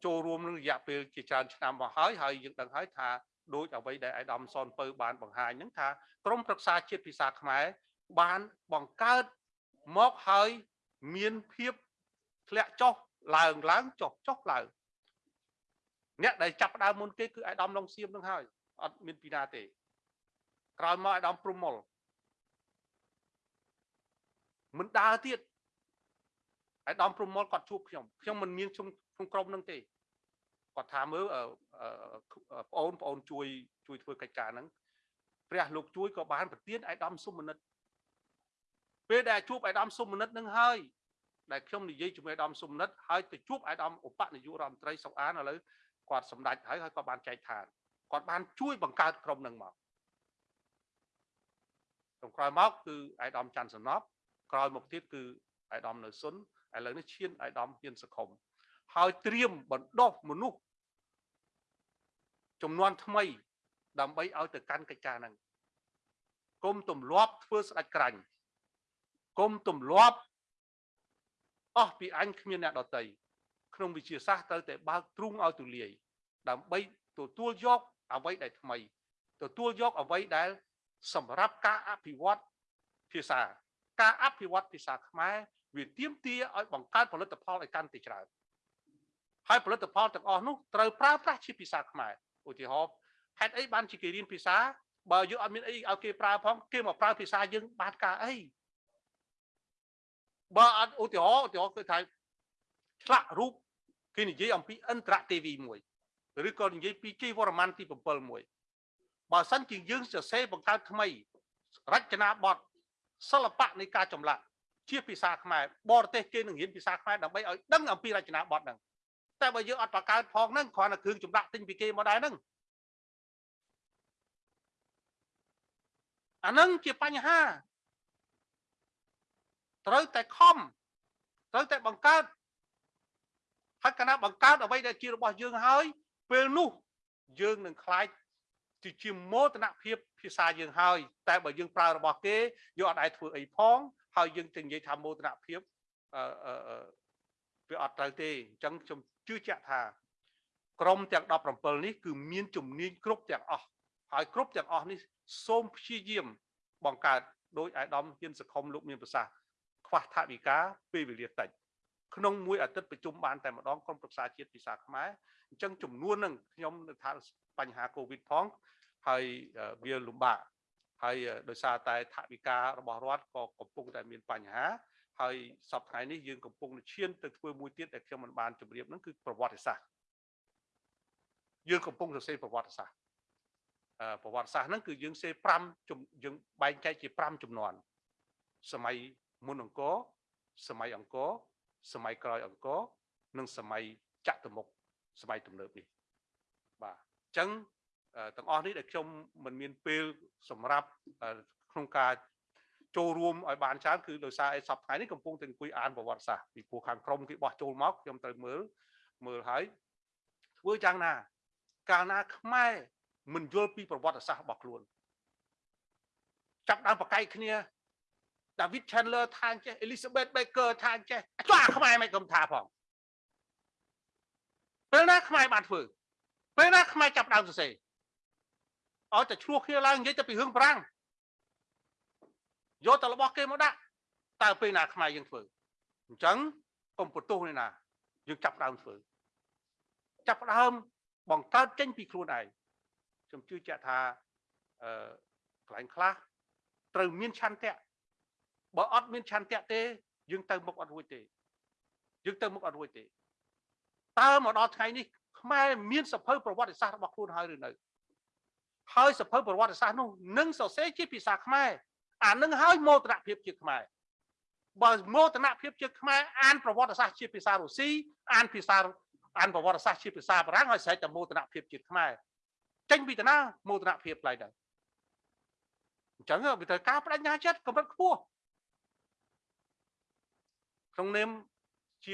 ចូលរួមនឹងរយៈពេលជាច្រើនឆ្នាំមកហើយហើយយើងដឹងហើយថាដូចអ្វីដែលអាយដាមសនពៅបានបង្ហាញហ្នឹងថាក្រមប្រឹក្សាជាតិភាសាខ្មែរបានបង្កើតមកហើយមានភាពធ្លាក់ចុះឡើងឡើងចុះចុះឡើង អ្នកដែលចាប់ដើមមុនគេគឺអាយដាមឡុងសៀមនឹងហើយអត់មានពីណាទេក្រោយមកអាយដាមព្រំមុលមិនដើរទៀតអាយដាមព្រំមុលគាត់ជួបខ្ញុំខ្ញុំមិនមានខ្ញុំក្នុងក្រុមនឹងទេគាត់ថាមើលបងអូនបងអូនជួយជួយធ្វើកិច្ចការហ្នឹងព្រះលោកជួយក៏បានប្រទានអាយដាមសុមនិតពេលដែលជួបអាយដាមសុមនិតនឹងហើយដែលខ្ញុំនិយាយជាមួយអាយដាមសុមនិតហើយទៅជួបអាយដាមឧបនាយករដ្ឋមន្ត្រីសុកអានឥឡូវ គាត់សម្ដេចហើយហើយគាត់បានចែកឋានគាត់បានជួយបង្កើតក្រុមនឹងមកក្រុមក្រោយមកគឺអាយដាមច័ន្ទសំណប់ក្រោយមកទៀតគឺអាយដាមនៅសុនឥឡូវនេះឈានអាយដាមហ៊ានសខុមហើយត្រៀមបណ្ដុះមនុស្សចំនួនថ្មី ដើម្បីឲ្យទៅកាន់កិច្ចការហ្នឹងគុំទម្លាប់ធ្វើស្ដាច់ក្រាញ់គុំទម្លាប់អស់ពីអញគ្មានអ្នកដតី ក្នុងវិជាសាស្ត្រត្រូវតែបើកទ្រូងឲ្យទូលាយដើម្បីទទួលយកអ្វីដែលថ្មីទទួលយកអ្វីដែល សម្រាប់ការអភិវឌ្ឍភាសា ការអភិវឌ្ឍភាសាខ្មែរវាទាមទារឲ្យបង្កើតផលិតផលឲ្យកាន់តែច្រើនហើយផលិតផលទាំងអស់នោះត្រូវប្រើប្រាស់ជាភាសាខ្មែរឧទាហរណ៍ហេតុអីបានជាគេរៀនភាសាបើយើងអត់មានអីឲ្យគេប្រើផងគេមកប្រើភាសាយើងបានការអីបើអត់ឧទាហរណ៍ឧទាហរណ៍គឺថាឆ្លាក់រូប គេនិយាយអំពីអន្តរទេវីមួយឬក៏និយាយពីជ័យវរ្ម័នទី7មួយបើសិនជាយើងសរសេរបង្កើតថ្មីរចនាបថសិល្បៈនៃការចម្លាក់ជាភាសាខ្មែរបរទេសគេនឹងរៀនភាសាខ្មែរដើម្បីឲ្យដឹងអំពីរចនាបថហ្នឹងតែបើយើងអត់បង្កើតផងហ្នឹងគ្រាន់តែគ្រឿងចម្លាក់ទិញពីគេមកដែរហ្នឹងអាហ្នឹងជាបញ្ហាត្រូវតែខំត្រូវតែបង្កើត ហើយគណៈបង្កើតអ្វីដែលជារបស់យើងហើយ ពេលនោះយើងនឹងខ្លាចជាជាមោទនភាពភាសាយើងហើយ តែបើយើងប្រើរបស់គេយើងអត់អាចធ្វើអីផងហើយយើងទៅនិយាយថាមោទនភាពអឺអឺវាអត់ត្រូវទេអញ្ចឹងខ្ញុំជឿជាក់ថាក្រមទាំង17នេះគឺមានជំនាញគ្រប់ទាំងអស់ហើយគ្រប់ទាំងអស់នេះសូមព្យាយាមបង្កើតដោយអាយដាមហ៊ានសខុមលោកមានប្រសាសន៍ខ្វះថវិកាពេលវេលាតិច ក្នុងមួយអាទិត្យប្រជុំបានតែម្ដងក្រុមប្រឹក្សាជាតិភាសាខ្មែរអញ្ចឹងចំនួននឹងខ្ញុំនៅថាបញ្ហាកូវីដផងហើយវាលំបាកហើយដោយសារតែថវិការបស់រដ្ឋក៏កំពុងតែមានបញ្ហាហើយសប្តាហ៍នេះយើងកំពុងឈានទៅធ្វើមួយទៀតដែលខ្ញុំមិនបានជម្រាបហ្នឹងគឺប្រវត្តិសាស្ត្រយើងកំពុងសរសេរប្រវត្តិសាស្ត្រប្រវត្តិសាស្ត្រហ្នឹងគឺយើងសេ5យើងបែងចែកជា5ចំនួនសម័យមុនអង្គរសម័យអង្គរ សម័យក្រោយអង្គរនិងសម័យចតុមុខសម័យទំនើបនេះបាទអញ្ចឹងទាំងអស់នេះដែលខ្ញុំមិនមានពេលសម្រាប់ក្នុងការចូលរួមឲ្យបានច្រើនគឺដោយសារឯសប្តាហ៍នេះកំពុងតែអង្គុយអានប្រវត្តិសាស្ត្រពីព្រោះខាងក្រមគេបោះចូលមកខ្ញុំត្រូវមើលមើលហើយធ្វើយ៉ាងណា កាលណាខ្មែរមិនយល់ពីប្រវត្តិសាស្ត្ររបស់ខ្លួនចាប់ដើមប្រកែកគ្នា David Chandler ថាចេះ Elizabeth Baker ថាចេះចុះអាខ្មែរមិនគុំថាផងពេលណាខ្មែរបានធ្វើពេលណាខ្មែរចាប់ដើមសរសេរឲ្យតែឆ្លោះគ្នាឡើងនិយាយទៅពីរឿងប្រាំងយកតែរបស់គេមកដាក់តើពេលណាខ្មែរយើងធ្វើអញ្ចឹងកុំបន្ទោសនេះណាយើងចាប់ដើមធ្វើចាប់ដើមបង្កើតចេញពីខ្លួនឯងខ្ញុំជឿជាក់ថាអឺកន្លែងខ្លះត្រូវមានឆន្ទៈ បើអត់មានឆន្ទៈទេ យើងទៅមុខអត់រួចទេយើងទៅមុខអត់រួចទេតើមកដល់ថ្ងៃនេះខ្មែរមានសភៅប្រវត្តិសាស្ត្ររបស់ខ្លួនហើយឬនៅហើយសភៅប្រវត្តិសាស្ត្រនោះនឹងសរសេរជាភាសាខ្មែរអានឹងហើយមោទនភាពជាខ្មែរបើមោទនភាពជាខ្មែរអានប្រវត្តិសាស្ត្រជាភាសារុស្ស៊ីអានភាសាអានប្រវត្តិសាស្ត្រជាភាសាបារាំងហើយស្រេចតែមោទនភាពជាខ្មែរចេញពីតាណាមោទនភាពផ្លៃដែរអញ្ចឹងវាត្រូវការបដិញ្ញាចិត្តកម្រិតខ្ពស់ ក្នុងនាមជា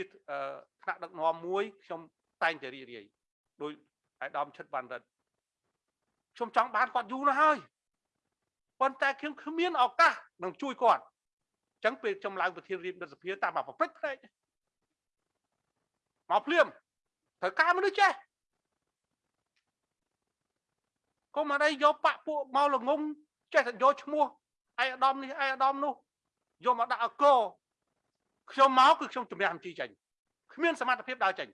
ថ្នាក់ដឹកនាំមួយខ្ញុំតែងតែរីករាយដោយអាយដាមឈិតបានរិទ្ធខ្ញុំចង់បានគាត់យូរណាស់ហើយប៉ុន្តែខ្ញុំគ្មានឱកាសនឹងជួយគាត់អញ្ចឹងពេលខ្ញុំឡើងប្រធានរៀបរដ្ឋសភាតាមប្រព្រឹត្តផ្លេចមកភ្លាមត្រូវការមនុស្សចេះកុំអីយកបាក់ពួកមកល្ងងចេះតែយកឈ្មោះឯអាដាមនេះឯអាដាមនោះយកមកដាក់អក ខ្ញុំមកគឺខ្ញុំជំរះអំជីចេញគ្មានសមត្ថភាពដើរចេញ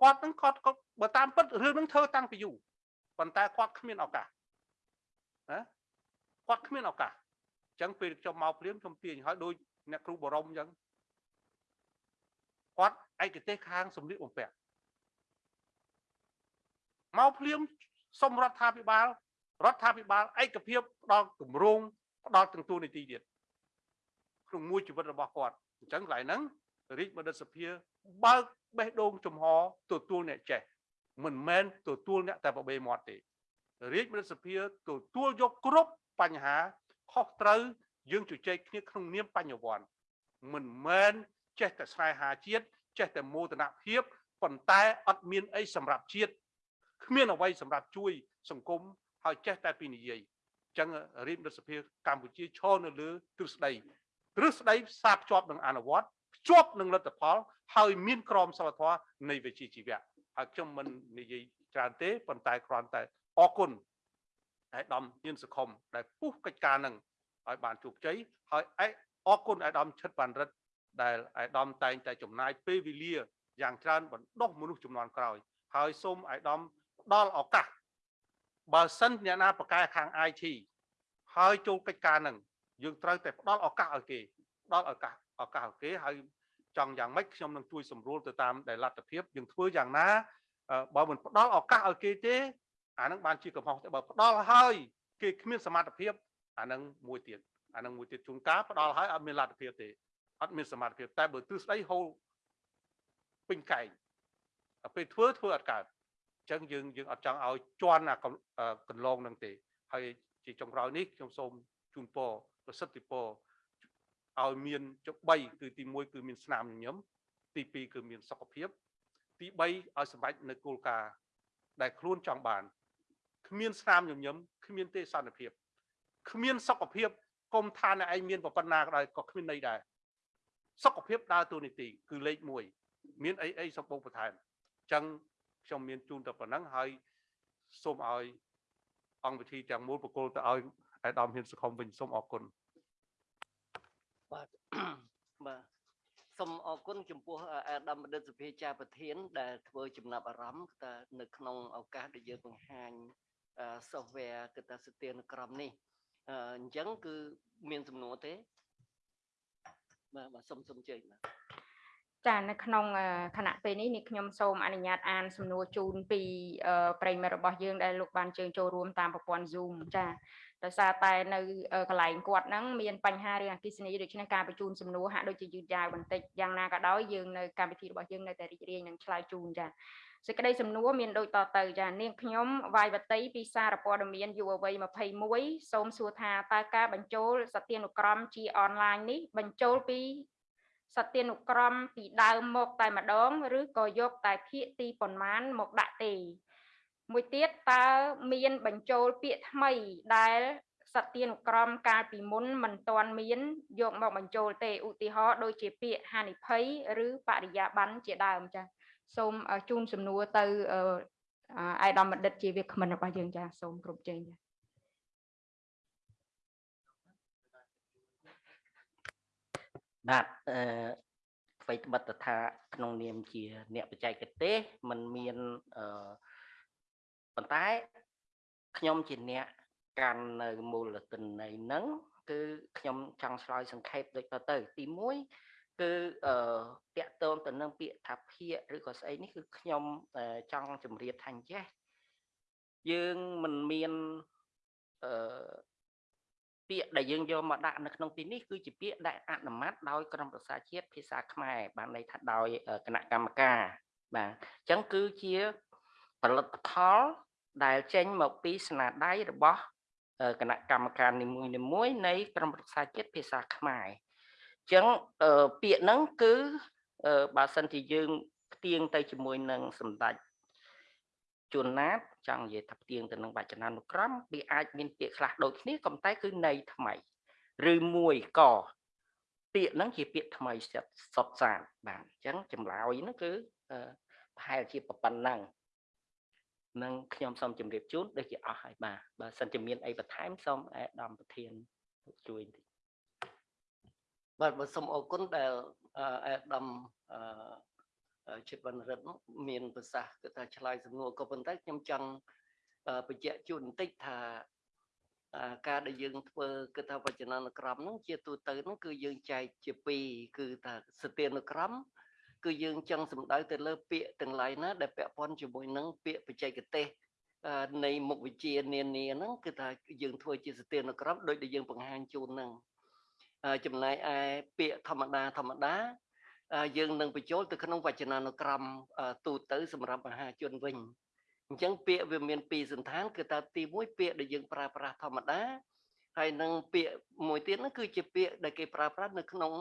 គាត់នឹងគាត់បើតាមពិតរឿងនឹងធ្វើតាំងពីយូរប៉ុន្តែគាត់គ្មានឱកាសណាគាត់គ្មានឱកាសអញ្ចឹងពេលខ្ញុំមកព្រាមខ្ញុំទាញឲ្យដូចអ្នកគ្រូបរមអញ្ចឹងគាត់ឯកទេសខាងសម្លៀកបំពាក់មកភ្លាមសុំរដ្ឋាភិបាលរដ្ឋាភិបាលឯកភាពផ្ដល់គម្រោងផ្ដល់ទាំងទួលនីតិទៀត ក្នុងមួយជីវិតរបស់គាត់អញ្ចឹងកន្លែងហ្នឹងរាជបណ្ឌិតសភាបើកបេះដូងចំហទទួលអ្នកចេះមិនមែនទទួលអ្នកតែបបេមាត់ទេរាជបណ្ឌិតសភាទទួលយកគ្រប់បញ្ហាខុសត្រូវយើងជជែកគ្នាក្នុងនាមបញ្ញវន្តមិនមែនចេះតែស្នេហាជាតិចេះតែមោទនភាពប៉ុន្តែអត់មានអីសម្រាប់ជាតិគ្មានអ្វីសម្រាប់ជួយ សង្គមហើយចេះតែពីនិយាយអញ្ចឹងរាជរដ្ឋសភាកម្ពុជាឈរនៅលើទ្រឹស្ដី ទ្រឹស្ដីផ្សារភ្ជាប់នឹងអនុវត្តភ្ជាប់នឹងលទ្ធផល ហើយមានក្រមសីលធម៌នៃវិជ្ជាជីវៈហើយខ្ញុំមិននិយាយច្រើនទេប៉ុន្តែគ្រាន់តែអរគុណឯកឧត្តមហ៊ានសុខុមដែលពុះកិច្ចការនឹងឲ្យបានជោគជ័យហើយឯកអរគុណឯកឧត្តមឈិតបានរិទ្ធដែលឯកឧត្តមតែងតែចំណាយពេលវេលាយ៉ាងច្រើនបណ្ដុះមនុស្សចំនួនក្រោយ ហើយសូមឯកឧត្តមផ្ដល់ឱកាសបើសិនអ្នកណាប្រកែខាង IT ហើយចូលកិច្ចការនឹង យើងត្រូវតែផ្ដល់ឱកាសឲ្យគេផ្ដល់ឱកាសឱកាសឲ្យគេហើយចង់យ៉ាងម៉េចខ្ញុំនឹងជួយសម្រួលទៅតាមដែលលទ្ធភាពយើងធ្វើយ៉ាងណាអឺបើមិនផ្ដល់ឱកាសឲ្យគេទេអានឹងបានជាកំហុសតែបើផ្ដល់ហើយគេគ្មានសមត្ថភាពអានឹងមួយទៀតអានឹងមួយទៀតជួនកាលផ្ដល់ហើយអត់មានលទ្ធភាពទេអត់មានសមត្ថភាពតែបើទិសស្ដីហូរពេញកែងដល់ពេលធ្វើធ្វើអត់កើតអញ្ចឹងយើងយើងអត់ចង់ឲ្យជន់អាកន្លងនឹងទេហើយជាចុងក្រោយនេះខ្ញុំសូមជូនពរ ប្រសិទ្ធពរឲ្យមានចុ3គឺទី1គឺមានស្នាមញញឹមទី2គឺមានសុខភាព ទី3ឲ្យសម្រេចនៅគោលការណ៍ដែលខ្លួនចង់បានគ្មានស្នាមញញឹមគ្មានទេសន្តិភាពគ្មានសុខភាពគុំថាអ្នកឯងមានប៉ុណ្ណាក៏ដោយក៏គ្មានន័យដែរសុខភាពដើរតួនាទីគឺលេខ1មានអីអីសម្បូរបន្ថែមអញ្ចឹងខ្ញុំមានជូនតែប៉ុណ្ណឹងហើយសូមឲ្យអង្គវិធីទាំងមូលបកគលទៅឲ្យ អាយដាមហ៊ានសុខុមវិញសូមអរគុណបាទបាទសូមអរគុណចំពោះអាដាមបណ្ឌិតសុភាចារប្រធាន ដែលធ្វើចំណាប់អារម្មណ៍ថានៅក្នុងឱកាសដែលយើងបង្ហាញ software គឺថាស្ទានក្រមនេះអញ្ចឹងគឺមានសំណួរទេបាទបាទសូមសូមជើញបាទចានៅក្នុងគណៈពេលនេះនេះខ្ញុំសូមអនុញ្ញាតអានសំណួរជូនពីប្រិយមិត្តរបស់យើងដែលលោកបានជើញចូលរួមតាមប្រព័ន្ធ Zoom ចា ដោយសារតែនៅកន្លែងគាត់ហ្នឹងមានបញ្ហារឿងអគិសនីដូច្នេះការបញ្ជូនសំណួរហាក់ដូចជាយឺតយ៉ាវបន្តិចយ៉ាងណាក៏ដោយយើងនៅកម្មវិធីរបស់យើងនៅតែរីករាយនឹងឆ្លើយជូនចាសេចក្តីសំណួរមានដូចតទៅចានាងខ្ញុំវាយវតីពីសារព័ត៌មានយុវវ័យ21សូមសួរថាតើការបញ្ចូលសទានុក្រមជាអនឡាញនេះបញ្ចូលពីសទានុក្រមពីដើមមកតែម្ដង ឬក៏យកតែភាគទីប៉ុន្មានមកដាក់ទេ មួយទៀតតើមានបញ្ចូលពាក្យថ្មីដែលសទានុក្រមកាលពីមុនមិនទាន់មានយកមកបញ្ចូលទេឧទាហរណ៍ដូចជាពាក្យហានិភ័យឬបរិយាបន្នជាដើមចា៎សូមជូនសំណួរទៅអាយដាមបណ្ឌិតជាវាគ្មិនរបស់យើងចាសូមគ្រប់ជើងចាបាទអឺអ្វីត្បិតថាក្នុងនាមជា អ្នកបច្ចេកទេសมันមានអឺ ប៉ុន្តែខ្ញុំជាអ្នកកាន់នៅមូលទិន្នន័យហ្នឹងគឺខ្ញុំចង់ឆ្លើយសង្ខេបដូចតទៅ ទី1គឺអឺតាក់ទងទៅនឹងពាក្យថាភាកឬក៏ស្អីនេះគឺខ្ញុំចង់ជម្រាបថាអញ្ចេះយើងមិនមានអឺពាក្យដែលយើងយកមកដាក់នៅក្នុងទីនេះគឺជាពាក្យដែលអនុម័តដោយក្រមប្រសាជាតិភាសាខ្មែរបានន័យថាដោយគណៈកម្មការបាទអញ្ចឹងគឺជាផលិតផល ដែលចេញមកពីស្នាដៃរបស់គណៈកម្មការនីមួយៗនៃក្រមប្រសាជាតិភាសាខ្មែរអញ្ចឹងពាក្យហ្នឹងគឺបើសិនជាយើងផ្ទៀងទៅជាមួយនឹងសម្ដេចជួនណាតចង់និយាយថាផ្ទៀងទៅនឹងវចនានុក្រមវាអាចមានពាក្យខ្លះដូចគ្នាក៏តែគឺន័យថ្មីឬមួយកពាក្យហ្នឹងជាពាក្យថ្មីសុតសានបាទអញ្ចឹងចម្លើយហ្នឹងគឺប្រហែលជាប៉ុណ្ណឹង នឹងខ្ញុំសូមជម្រាបជូនដូចជាអស់ហើយបាទបើសិនជាមានអីបន្ថែមសូមអេដាមប្រធានជួយបន្តិចបាទបើសូមអរគុណដែលអេដាមអឺជិតវណ្ណរិទ្ធមានប្រសាសន៍គឺថាឆ្លើយសំណួរក៏ប៉ុន្តែខ្ញុំចង់បញ្ជាក់ជូនបន្តិចថាការដែលយើងធ្វើគឺថាវចនានុក្រមហ្នឹងជាទូទៅហ្នឹងគឺយើងចែកជាពីរគឺថាសទានុក្រម គឺយើងចង់សំដៅទៅលើពាក្យទាំងឡាយណាដែលពាក់ព័ន្ធជាមួយនឹងពាក្យបច្ចេកទេសនៃមុខវិជ្ជានានាហ្នឹងគឺថាយើងធ្វើជាសទានុក្រមដោយដែលយើងបង្ហាញជូនហ្នឹងចំណែកឯពាក្យធម្មតាធម្មតាយើងនឹងបញ្ចូលទៅក្នុងវចនានុក្រមទូទៅសម្រាប់មហាជនវិញអញ្ចឹងពាក្យវាមានពីរសន្តានគឺថាទី1ពាក្យដែលយើងប្រើប្រាស់ធម្មតាហើយនឹងពាក្យមួយទៀតហ្នឹងគឺជាពាក្យដែលគេប្រើប្រាស់នៅក្នុង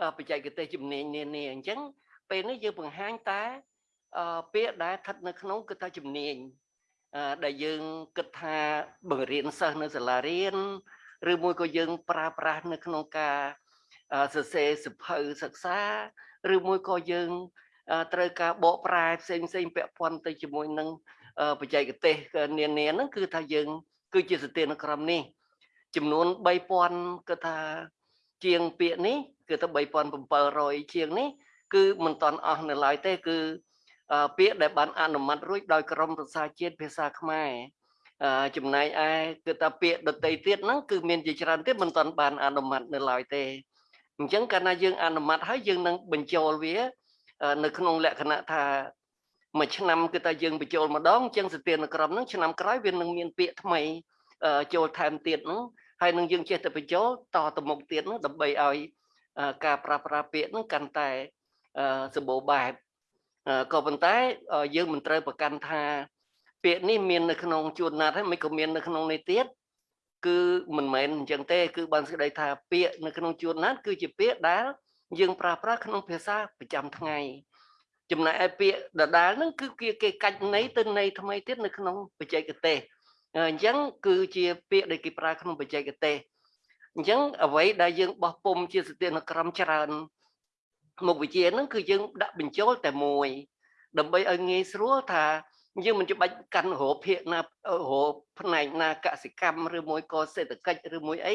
អឺបច្ចេកទេសជំនាញនានាអញ្ចឹង ពេលនេះយើងបង្ហាញតែអឺពាក្យដែលស្ថិតនៅក្នុងគឺថាជំនាញអឺដែលយើងគិតថាបង្រៀនសិស្សនៅសាលារៀនឬមួយក៏យើងប្រើប្រាស់នៅក្នុងការអឺសរសេរសិភៅសិក្សាឬមួយក៏យើងអឺត្រូវការបកប្រែផ្សេងផ្សេងពាក់ព័ន្ធទៅជាមួយនឹងអឺបច្ចេកទេសនានាហ្នឹងគឺថាយើង គឺជាសទានក្រមនេះ ចំនួន3000គឺថាជាងពាក្យនេះគឺថា3700ជាងនេះ គឺមិនតាន់អស់នៅឡើយទេគឺអឺពាក្យដែលបានអនុម័តរួចដោយក្រមប្រសាជាតិភាសាខ្មែរអឺចំណែកឯគឺថាពាក្យដតីទៀតហ្នឹងគឺមានជាច្រើនទៀតមិនតាន់បានអនុម័តនៅឡើយទេអញ្ចឹងកាលណាយើងអនុម័តហើយយើងនឹងបញ្ចូលវាអឺនៅក្នុងលក្ខណៈថាមួយឆ្នាំគឺថាយើងបញ្ចូលម្ដងអញ្ចឹងសទានក្រមហ្នឹងឆ្នាំក្រោយវានឹងមានពាក្យថ្មីអឺចូលថែមទៀតហ្នឹងហើយនឹងយើងចេះតែបញ្ចូលតទៅមុខទៀតហ្នឹងដើម្បីឲ្យអឺការប្រើប្រាស់ពាក្យហ្នឹងកាន់តែអឺ សម្បូរបែបអឺក៏ប៉ុន្តែអឺយើងមិនត្រូវប្រកាន់ថា ពាក្យនេះមាននៅក្នុងជួនណាត់ហើយមិនក៏មាននៅក្នុងនេះទៀតគឺមិនមែនអញ្ចឹងទេ គឺបានសេចក្តីថាពាក្យនៅក្នុងជួនណាត់គឺជាពាក្យដែលយើងប្រើប្រាស់ក្នុងភាសាប្រចាំថ្ងៃចំណែកឯពាក្យដដែលហ្នឹងគឺគេគេកាច់ន័យទៅន័យថ្មីទៀតនៅក្នុងបច្ចេកទេសអញ្ចឹងគឺជាពាក្យដែលគេប្រើក្នុងបច្ចេកទេសអញ្ចឹងអ្វីដែលយើងបោះពុំជាសទានក្រមច្រើន មុខវិជ្ជាហ្នឹងគឺយើងដាក់បញ្ចូលតែមួយ ដើម្បីឲ្យងាយស្រួលថាយើងមិនច្បាច់កាន់រោភាគណារោផ្នែកណាកសិកម្មឬមួយក៏សេដ្ឋកិច្ចឬមួយអី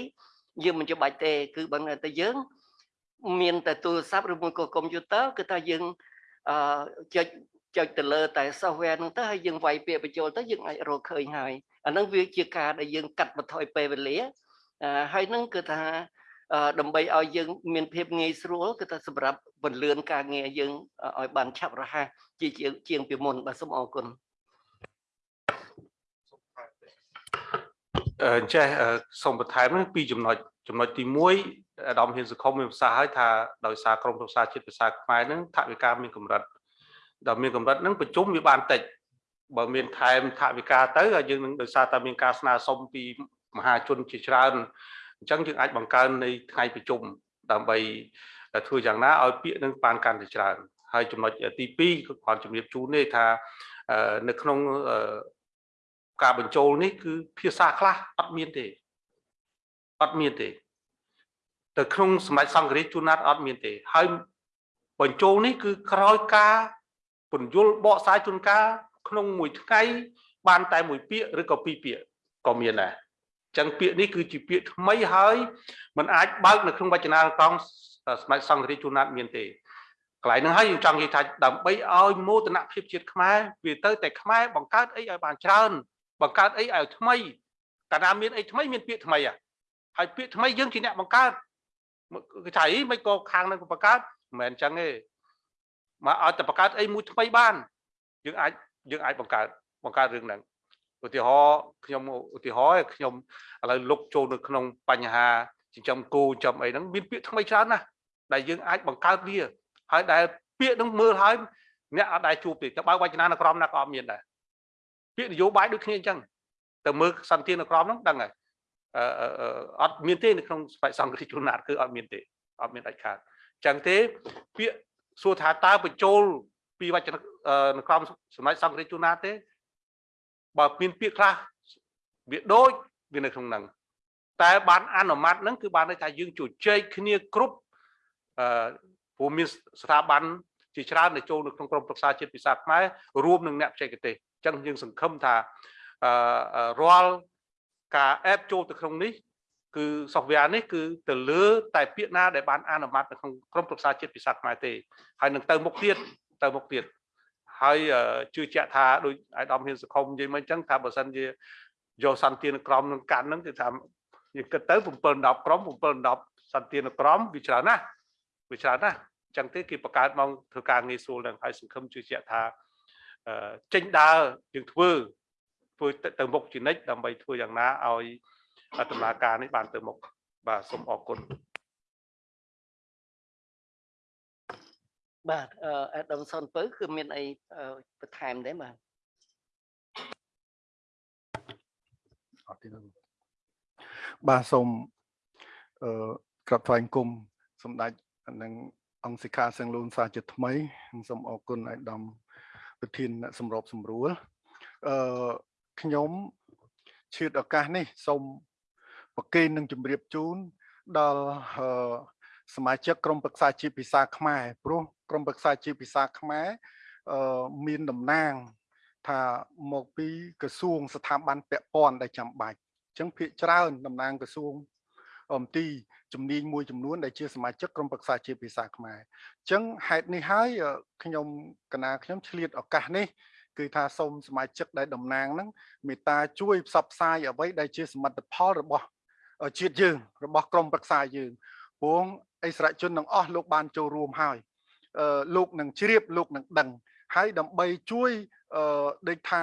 យើងមិនច្បាច់ទេ គឺបើតែយើង មានតែទូរស័ព្ទឬមួយក៏កុំព្យូទ័រគឺថាយើងអឺចុចចុចទៅលើតែ software ហ្នឹងទៅហើយយើងវាយពាក្យបញ្ចូលទៅយើងអាចរកឃើញហើយអាហ្នឹងវាជាការដែលយើងកាត់បន្ថយពេលវេលាអឺហើយហ្នឹងគឺថាអឺ ដើម្បីឲ្យយើងមានភាពងាយស្រួលគឺថាសម្រាប់បន្លឿនការងារយើងឲ្យបានឆាប់រហ័សជាជាងជាងពីមុនបាទសូមអរគុណអឺចេះអឺសូមបន្ថែមហ្នឹងពីរចំណុចចំណុចទី1អាដាមហ៊ានសង្គមមានប្រសាសន៍ឲ្យថាដោយសារក្រមប្រសាជាតិភាសាខ្មែរហ្នឹងថវិកាមានកម្រិតដល់មានកម្រិតហ្នឹងប្រជុំវាបានតិចបើមានថែមថវិកាទៅហើយយើងនឹងដោយសារតែមានការស្នើសុំពីមហាជនជាច្រើន អញ្ចឹងយើងអាចបង្កើននៃថ្ងៃប្រជុំដើម្បីធ្វើយ៉ាងណាឲ្យពាក្យនឹងបានកាន់តែច្រើនហើយចំណុចទី2គឺគាត់ជំរាបជូននេះថាអឺនៅក្នុងអឺការបញ្ចូលនេះគឺភាសាខ្លះអត់មានទេអត់មានទេទៅក្នុងសម្ដេចសង្ឃរាជជួនណាត់អត់មានទេ ហើយបញ្ចូលនេះគឺក្រោយការពន្យល់បកស្រាយជួនកាលក្នុងមួយថ្ងៃបានតែមួយពាក្យឬក៏ពីរពាក្យក៏មានដែរអញ្ចឹងពាក្យនេះគឺជាពាក្យថ្មីហើយมันអាចបើកនៅក្នុងវចនានុក្រមសម្ដេចសង្ឃរាជជួនណាត់មានទេកន្លែងហ្នឹងហើយយើងចង់និយាយថាដើម្បីឲ្យមោទនភាពជាតិខ្មែរវាទៅតែខ្មែរបង្កើតអីឲ្យបានច្រើនបង្កើតអីឲ្យថ្មីកាលណាមានអីថ្មីមានពាក្យថ្មីហើយពាក្យថ្មីយើងជាអ្នកបង្កើតគឺថាអីមិនក៏ខាងនឹងក៏បង្កើតមិនមែនអញ្ចឹងទេមកឲ្យតែបង្កើតអីមួយថ្មីបានយើងអាចយើងអាចបង្កើតបង្កើតរឿងហ្នឹង ឧទាហរណ៍ខ្ញុំឧទាហរណ៍ខ្ញុំឥឡូវលុកចូលនៅក្នុងបញ្ហាចិញ្ចឹមគោចិញ្ចឹមអីហ្នឹងមានពាក្យថ្មីច្រើនណាស់ដែលយើងអាចបង្កើតវាហើយដែលពាក្យហ្នឹងមើលហើយអ្នកអត់ដែលជួបទេតែបើវចនានុក្រមណាក៏អត់មានដែរពាក្យនយោបាយដូចគ្នាអញ្ចឹងទៅមើលសន្តិនុក្រមហ្នឹងដឹងហើយអឺអត់មានទេនៅក្នុងស្បែកសង្ឃរាជជួនណាតគឺអត់មានទេអត់មានដាច់ខាតអញ្ចឹងទេពាក្យសួរថាតើបញ្ចូលពីវចននុក្រមសម្ដេចសង្ឃរាជជួនណាតទេ បើមានពាក្យខ្លះវាដូចវានៅក្នុងហ្នឹងតែបានអនុម័តហ្នឹងគឺបានន័យថាយើងជជែកគ្នាគ្រប់អឺព្រោះមានស្ថាប័នជាច្រើនដែលចូលនៅក្នុងក្រមប្រឹក្សាជាតិភាសាខ្មែររួមនឹងអ្នកបច្ចេកទេសអញ្ចឹងយើងសង្ឃឹមថាអឺរាល់ការអេបចូលទៅក្នុងនេះគឺ software នេះគឺទៅលើ តែពាក្យណាដែលបានអនុម័តនៅក្នុងក្រមប្រឹក្សាជាតិភាសាខ្មែរទេហើយនឹងទៅមុខទៀតទៅមុខទៀត ហើយជឿជាក់ថាដូចអាយដាមហ៊ានសង្គមនិយាយមកអញ្ចឹងថាបើសិនជាយកសន្តិនក្រមនឹងកាន់ហ្នឹងគឺថាយើងគិតទៅ7 10ក្រម7 10សន្តិនក្រមវាច្រើនណាស់វាច្រើនណាស់អញ្ចឹងទេគេបង្កើតមកធ្វើការងាយស្រួលនឹងហើយសង្ឃឹមជឿជាក់ថាចេញដើរយើងធ្វើធ្វើទៅមុខជានិច្ចដើម្បីធ្វើយ៉ាងណាឲ្យដំណើរការនេះបានទៅមុខបាទសូមអរគុណ បាទអឺអាដាមសុនពៅគឺមានអីបន្ថែមទេបាទអត់ទេបាទសូមអឺក្រាបថ្វាយគុំសម្ដេចនិងអង្គសិក្ខាសង្លូនសាជាថ្មីសូមអរគុណអាយដាមប្រធានអ្នកសម្របសម្រួលអឺខ្ញុំឈឿតឱកាសនេះសូមប្រគេននឹងជម្រាបជូនដល់ សមាជិកក្រុមប្រឹក្សាជាភាសាខ្មែរព្រោះក្រុមប្រឹក្សាជាភាសាខ្មែរអឺមានតំណាង ថាមកពីក្រសួងស្ថាប័នពាក់ព័ន្ធដែលចាំបាច់អញ្ចឹងភាកច្រើនតំណាងក្រសួងអំទីជំនាញមួយចំនួនដែលជាសមាជិកក្រុមប្រឹក្សាជាភាសាខ្មែរអញ្ចឹងហេតុនេះហើយខ្ញុំកណាខ្ញុំឆ្លៀតឱកាសនេះគឺថាសូមសមាជិកដែលតំណាងហ្នឹងមេត្តាជួយផ្សព្វផ្សាយអ្វីដែលជាសមិទ្ធផលរបស់ជាតិយើងរបស់ក្រមប្រឹក្សាយើងព្រោះ អិសរាជជនទាំងអស់លោកបានចូលរួមហើយលោកនឹងជ្រាបលោកនឹងដឹងហើយដើម្បីជួយអឺដូចថា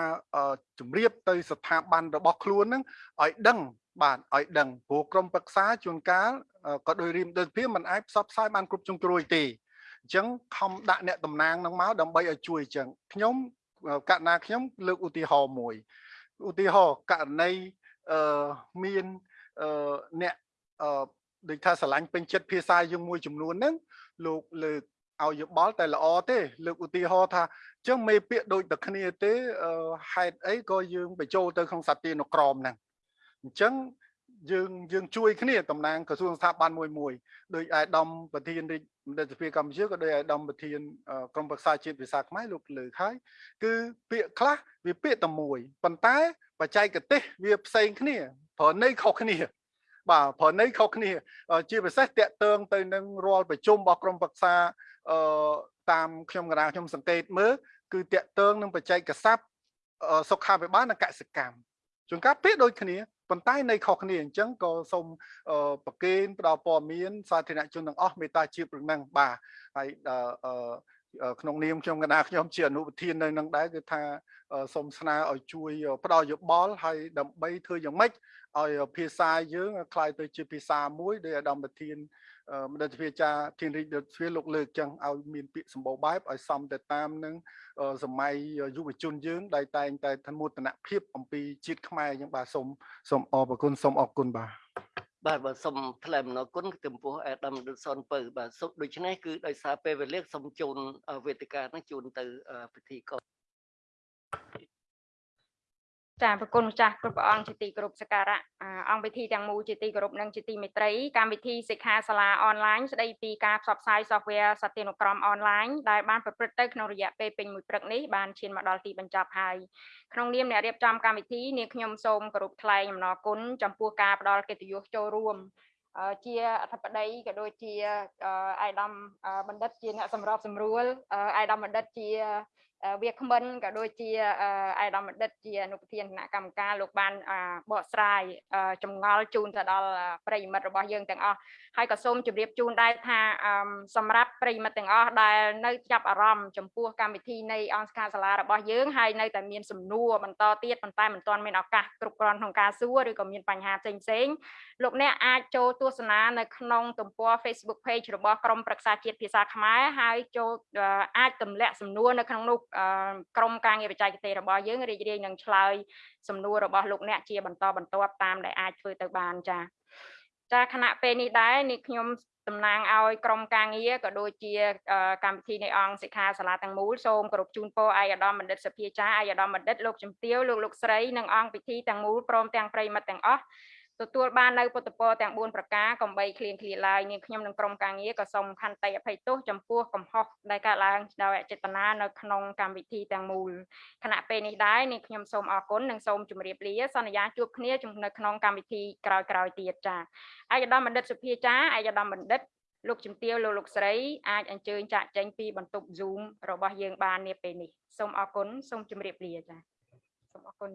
ជំរាបទៅស្ថាប័នរបស់ខ្លួនហ្នឹងឲ្យដឹងបាទឲ្យដឹងព្រោះក្រមប្រឹក្សាជួនកាលក៏ដោយរៀមដូចភាពมันអាចផ្សព្វផ្សាយបានគ្រប់ជ្រុងជ្រោយទេអញ្ចឹងខំដាក់អ្នកតំណាងនឹងមកដើម្បីឲ្យជួយអញ្ចឹងខ្ញុំកណ្ណាខ្ញុំលើកឧទាហរណ៍មួយឧទាហរណ៍ករណីអឺមានអឺអ្នកអឺ ដូចថាស្រឡាញ់ពេញចិត្តភាសាយើងមួយចំនួនហ្នឹងលោកលើកឲ្យយោបល់តែល្អទេលើកឧទាហរណ៍ថាចឹងមេពាក្យដូចតែគ្នាទេហេតុអីក៏យើងបញ្ចូលទៅក្នុងសត្វទានុក្រមហ្នឹងអញ្ចឹងយើងយើងជួយគ្នាតំណាងក្រសួងស្ថាប័នមួយមួយដោយអាយដាមប្រធានរាជមន្ត្រីសភាកម្ពុជាក៏ដោយអាយដាមប្រធានក្រមប្រឹក្សាជាតិភាសាខ្មែរលោកលើកហើយគឺពាក្យខ្លះវាពាក្យតែមួយប៉ុន្តែបច្ចេកទេសវាផ្សេងគ្នាប្រើន័យខុសគ្នា បាទប្រើន័យខុសគ្នា ជាពិសេសតកតើងទៅនឹងរាល់ប្រជុំរបស់ក្រមប្រឹក្សាអឺតាមខ្ញុំកណ្ដាលខ្ញុំសង្កេតមើលគឺតកតើងនឹងបច្ចេកស័ព្ទសុខាភិបាលនិងកសិកម្មជួនកាលពាក្យដូចគ្នាប៉ុន្តែនៅខុសគ្នាអញ្ចឹងក៏សូមប្រកេនផ្ដល់ព័ត៌មានសាធារណជនទាំងអស់មេត្តាជាប្រឹងហ្នឹងបាទហើយ ក្នុងនាមខ្ញុំកណាខ្ញុំជាអនុប្រធាននៅនឹងដែរគឺថាសូមស្នើឲ្យជួយផ្ដល់យោបល់ហើយដើម្បីធ្វើយ៉ាងម៉េចឲ្យភាសាយើងคล้ายទៅជាភាសាមួយដោយអាដាមប្រធានមន្ត្រីវិជាធានរាជរដ្ឋស្វីលោកលើកចឹងឲ្យមានពាក្យសម្បូរបែបឲ្យសមទៅតាមនឹងសម័យយុវជនយើងដែលតែងតែធមតនភាពអំពីជាតិខ្មែរចឹងបាទសូមសូមអរគុណសូមអរគុណបាទ បាទបាទសូមថ្លែងអំណរគុណចំពោះអេដាមដុតសុនពៅបាទសូមដូច្នេះគឺដោយសារពេលវេលាសូមជូនវេទិកានឹងជូនទៅពិធីកោ ចាប្រគុណម្ចាស់គ្រប់ព្រះអង្គជាទីគោរពសក្ការៈអង្គវិធីទាំងមូលជាទីគោរពនិងជាទីមេត្រីកម្មវិធីសិក្ខាសាលាអនឡាញស្ដីពីការផ្សព្វផ្សាយ software សត្យានុក្រមអនឡាញដែលបានប្រព្រឹត្តទៅក្នុងរយៈពេលពេញមួយព្រឹកនេះបានឈានមកដល់ទីបញ្ចប់ហើយក្នុងនាមអ្នករៀបចំកម្មវិធីនាងខ្ញុំសូមគោរពថ្លែងអំណរគុណចំពោះការផ្ដល់កិត្តិយសចូលរួមជាអធិបតីក៏ដូចជាអាយដាមបណ្ឌិតជាអ្នកសម្របសម្រួលអាយដាមបណ្ឌិតជា វាគ្មិនក៏ដូចជាអាយដាមបណ្ឌិតជាអនុប្រធានគណៈកម្មការលោកបានបកស្រាយចម្ងល់ជូនទៅដល់ប្រិយមិត្តរបស់យើងទាំងអស់ ហើយក៏សូមជម្រាបជូនដែរថាសម្រាប់ប្រិយមិត្តទាំងអស់ដែលនៅចាប់អារម្មណ៍ចំពោះកម្មវិធីនៃអង្គការសាលារបស់យើងហើយនៅតែមានសំណួរបន្តទៀតប៉ុន្តែមិនទាន់មានឱកាសគ្រប់គ្រាន់ក្នុងការសួរឬក៏មានបញ្ហាផ្សេងផ្សេងលោកអ្នកអាចចូលទស្សនានៅក្នុងទំព័រ Facebook Page របស់ក្រមប្រឹក្សាជាតិភាសាខ្មែរហើយចូលអាចទម្លាក់សំណួរនៅក្នុងនោះក្រមការងារបច្ចេកទេសរបស់យើងរីករាយនឹងឆ្លើយសំណួររបស់លោកអ្នកជាបន្តបន្ទាប់តាមដែលអាចធ្វើទៅបានចា៎ ចាខណៈពេលនេះដែរនេះខ្ញុំតំណាងឲ្យក្រុមការងារក៏ដូចជាកម្មវិធីនៃអង្គសិក្ខាសាលាទាំងមូលសូមគោរពជូនពរអាយដាមបណ្ឌិតសភាចាអាយដាមបណ្ឌិតលោកជំទាវលោកលោកស្រីនិងអង្គពិធីទាំងមូលព្រមទាំងប្រិយមិត្តទាំងអស់ ទទួលបាននៅពុទ្ធពរទាំង4ប្រការកំបីគ្លៀងគ្លាឡើយនាងខ្ញុំនិងក្រុមការងារក៏សូមខន្តីអភ័យទោសចំពោះកំហុសដែលកើតឡើងដោយអចេតនានៅក្នុងកម្មវិធីទាំងមូលខណៈពេលនេះដែរនាងខ្ញុំសូមអរគុណនិងសូមជម្រាបលាសន្យាជួបគ្នានៅក្នុងកម្មវិធីក្រោយៗទៀតចា៎ឯកឧត្តមបណ្ឌិតសុភាចាឯកឧត្តមបណ្ឌិតលោកជំទាវលោកលោកស្រីអាចអញ្ជើញចាក់ចែងពីបន្ទប់ Zoom របស់យើងបាននាពេលនេះសូមអរគុណសូមជម្រាបលាចា៎សូមអរគុណ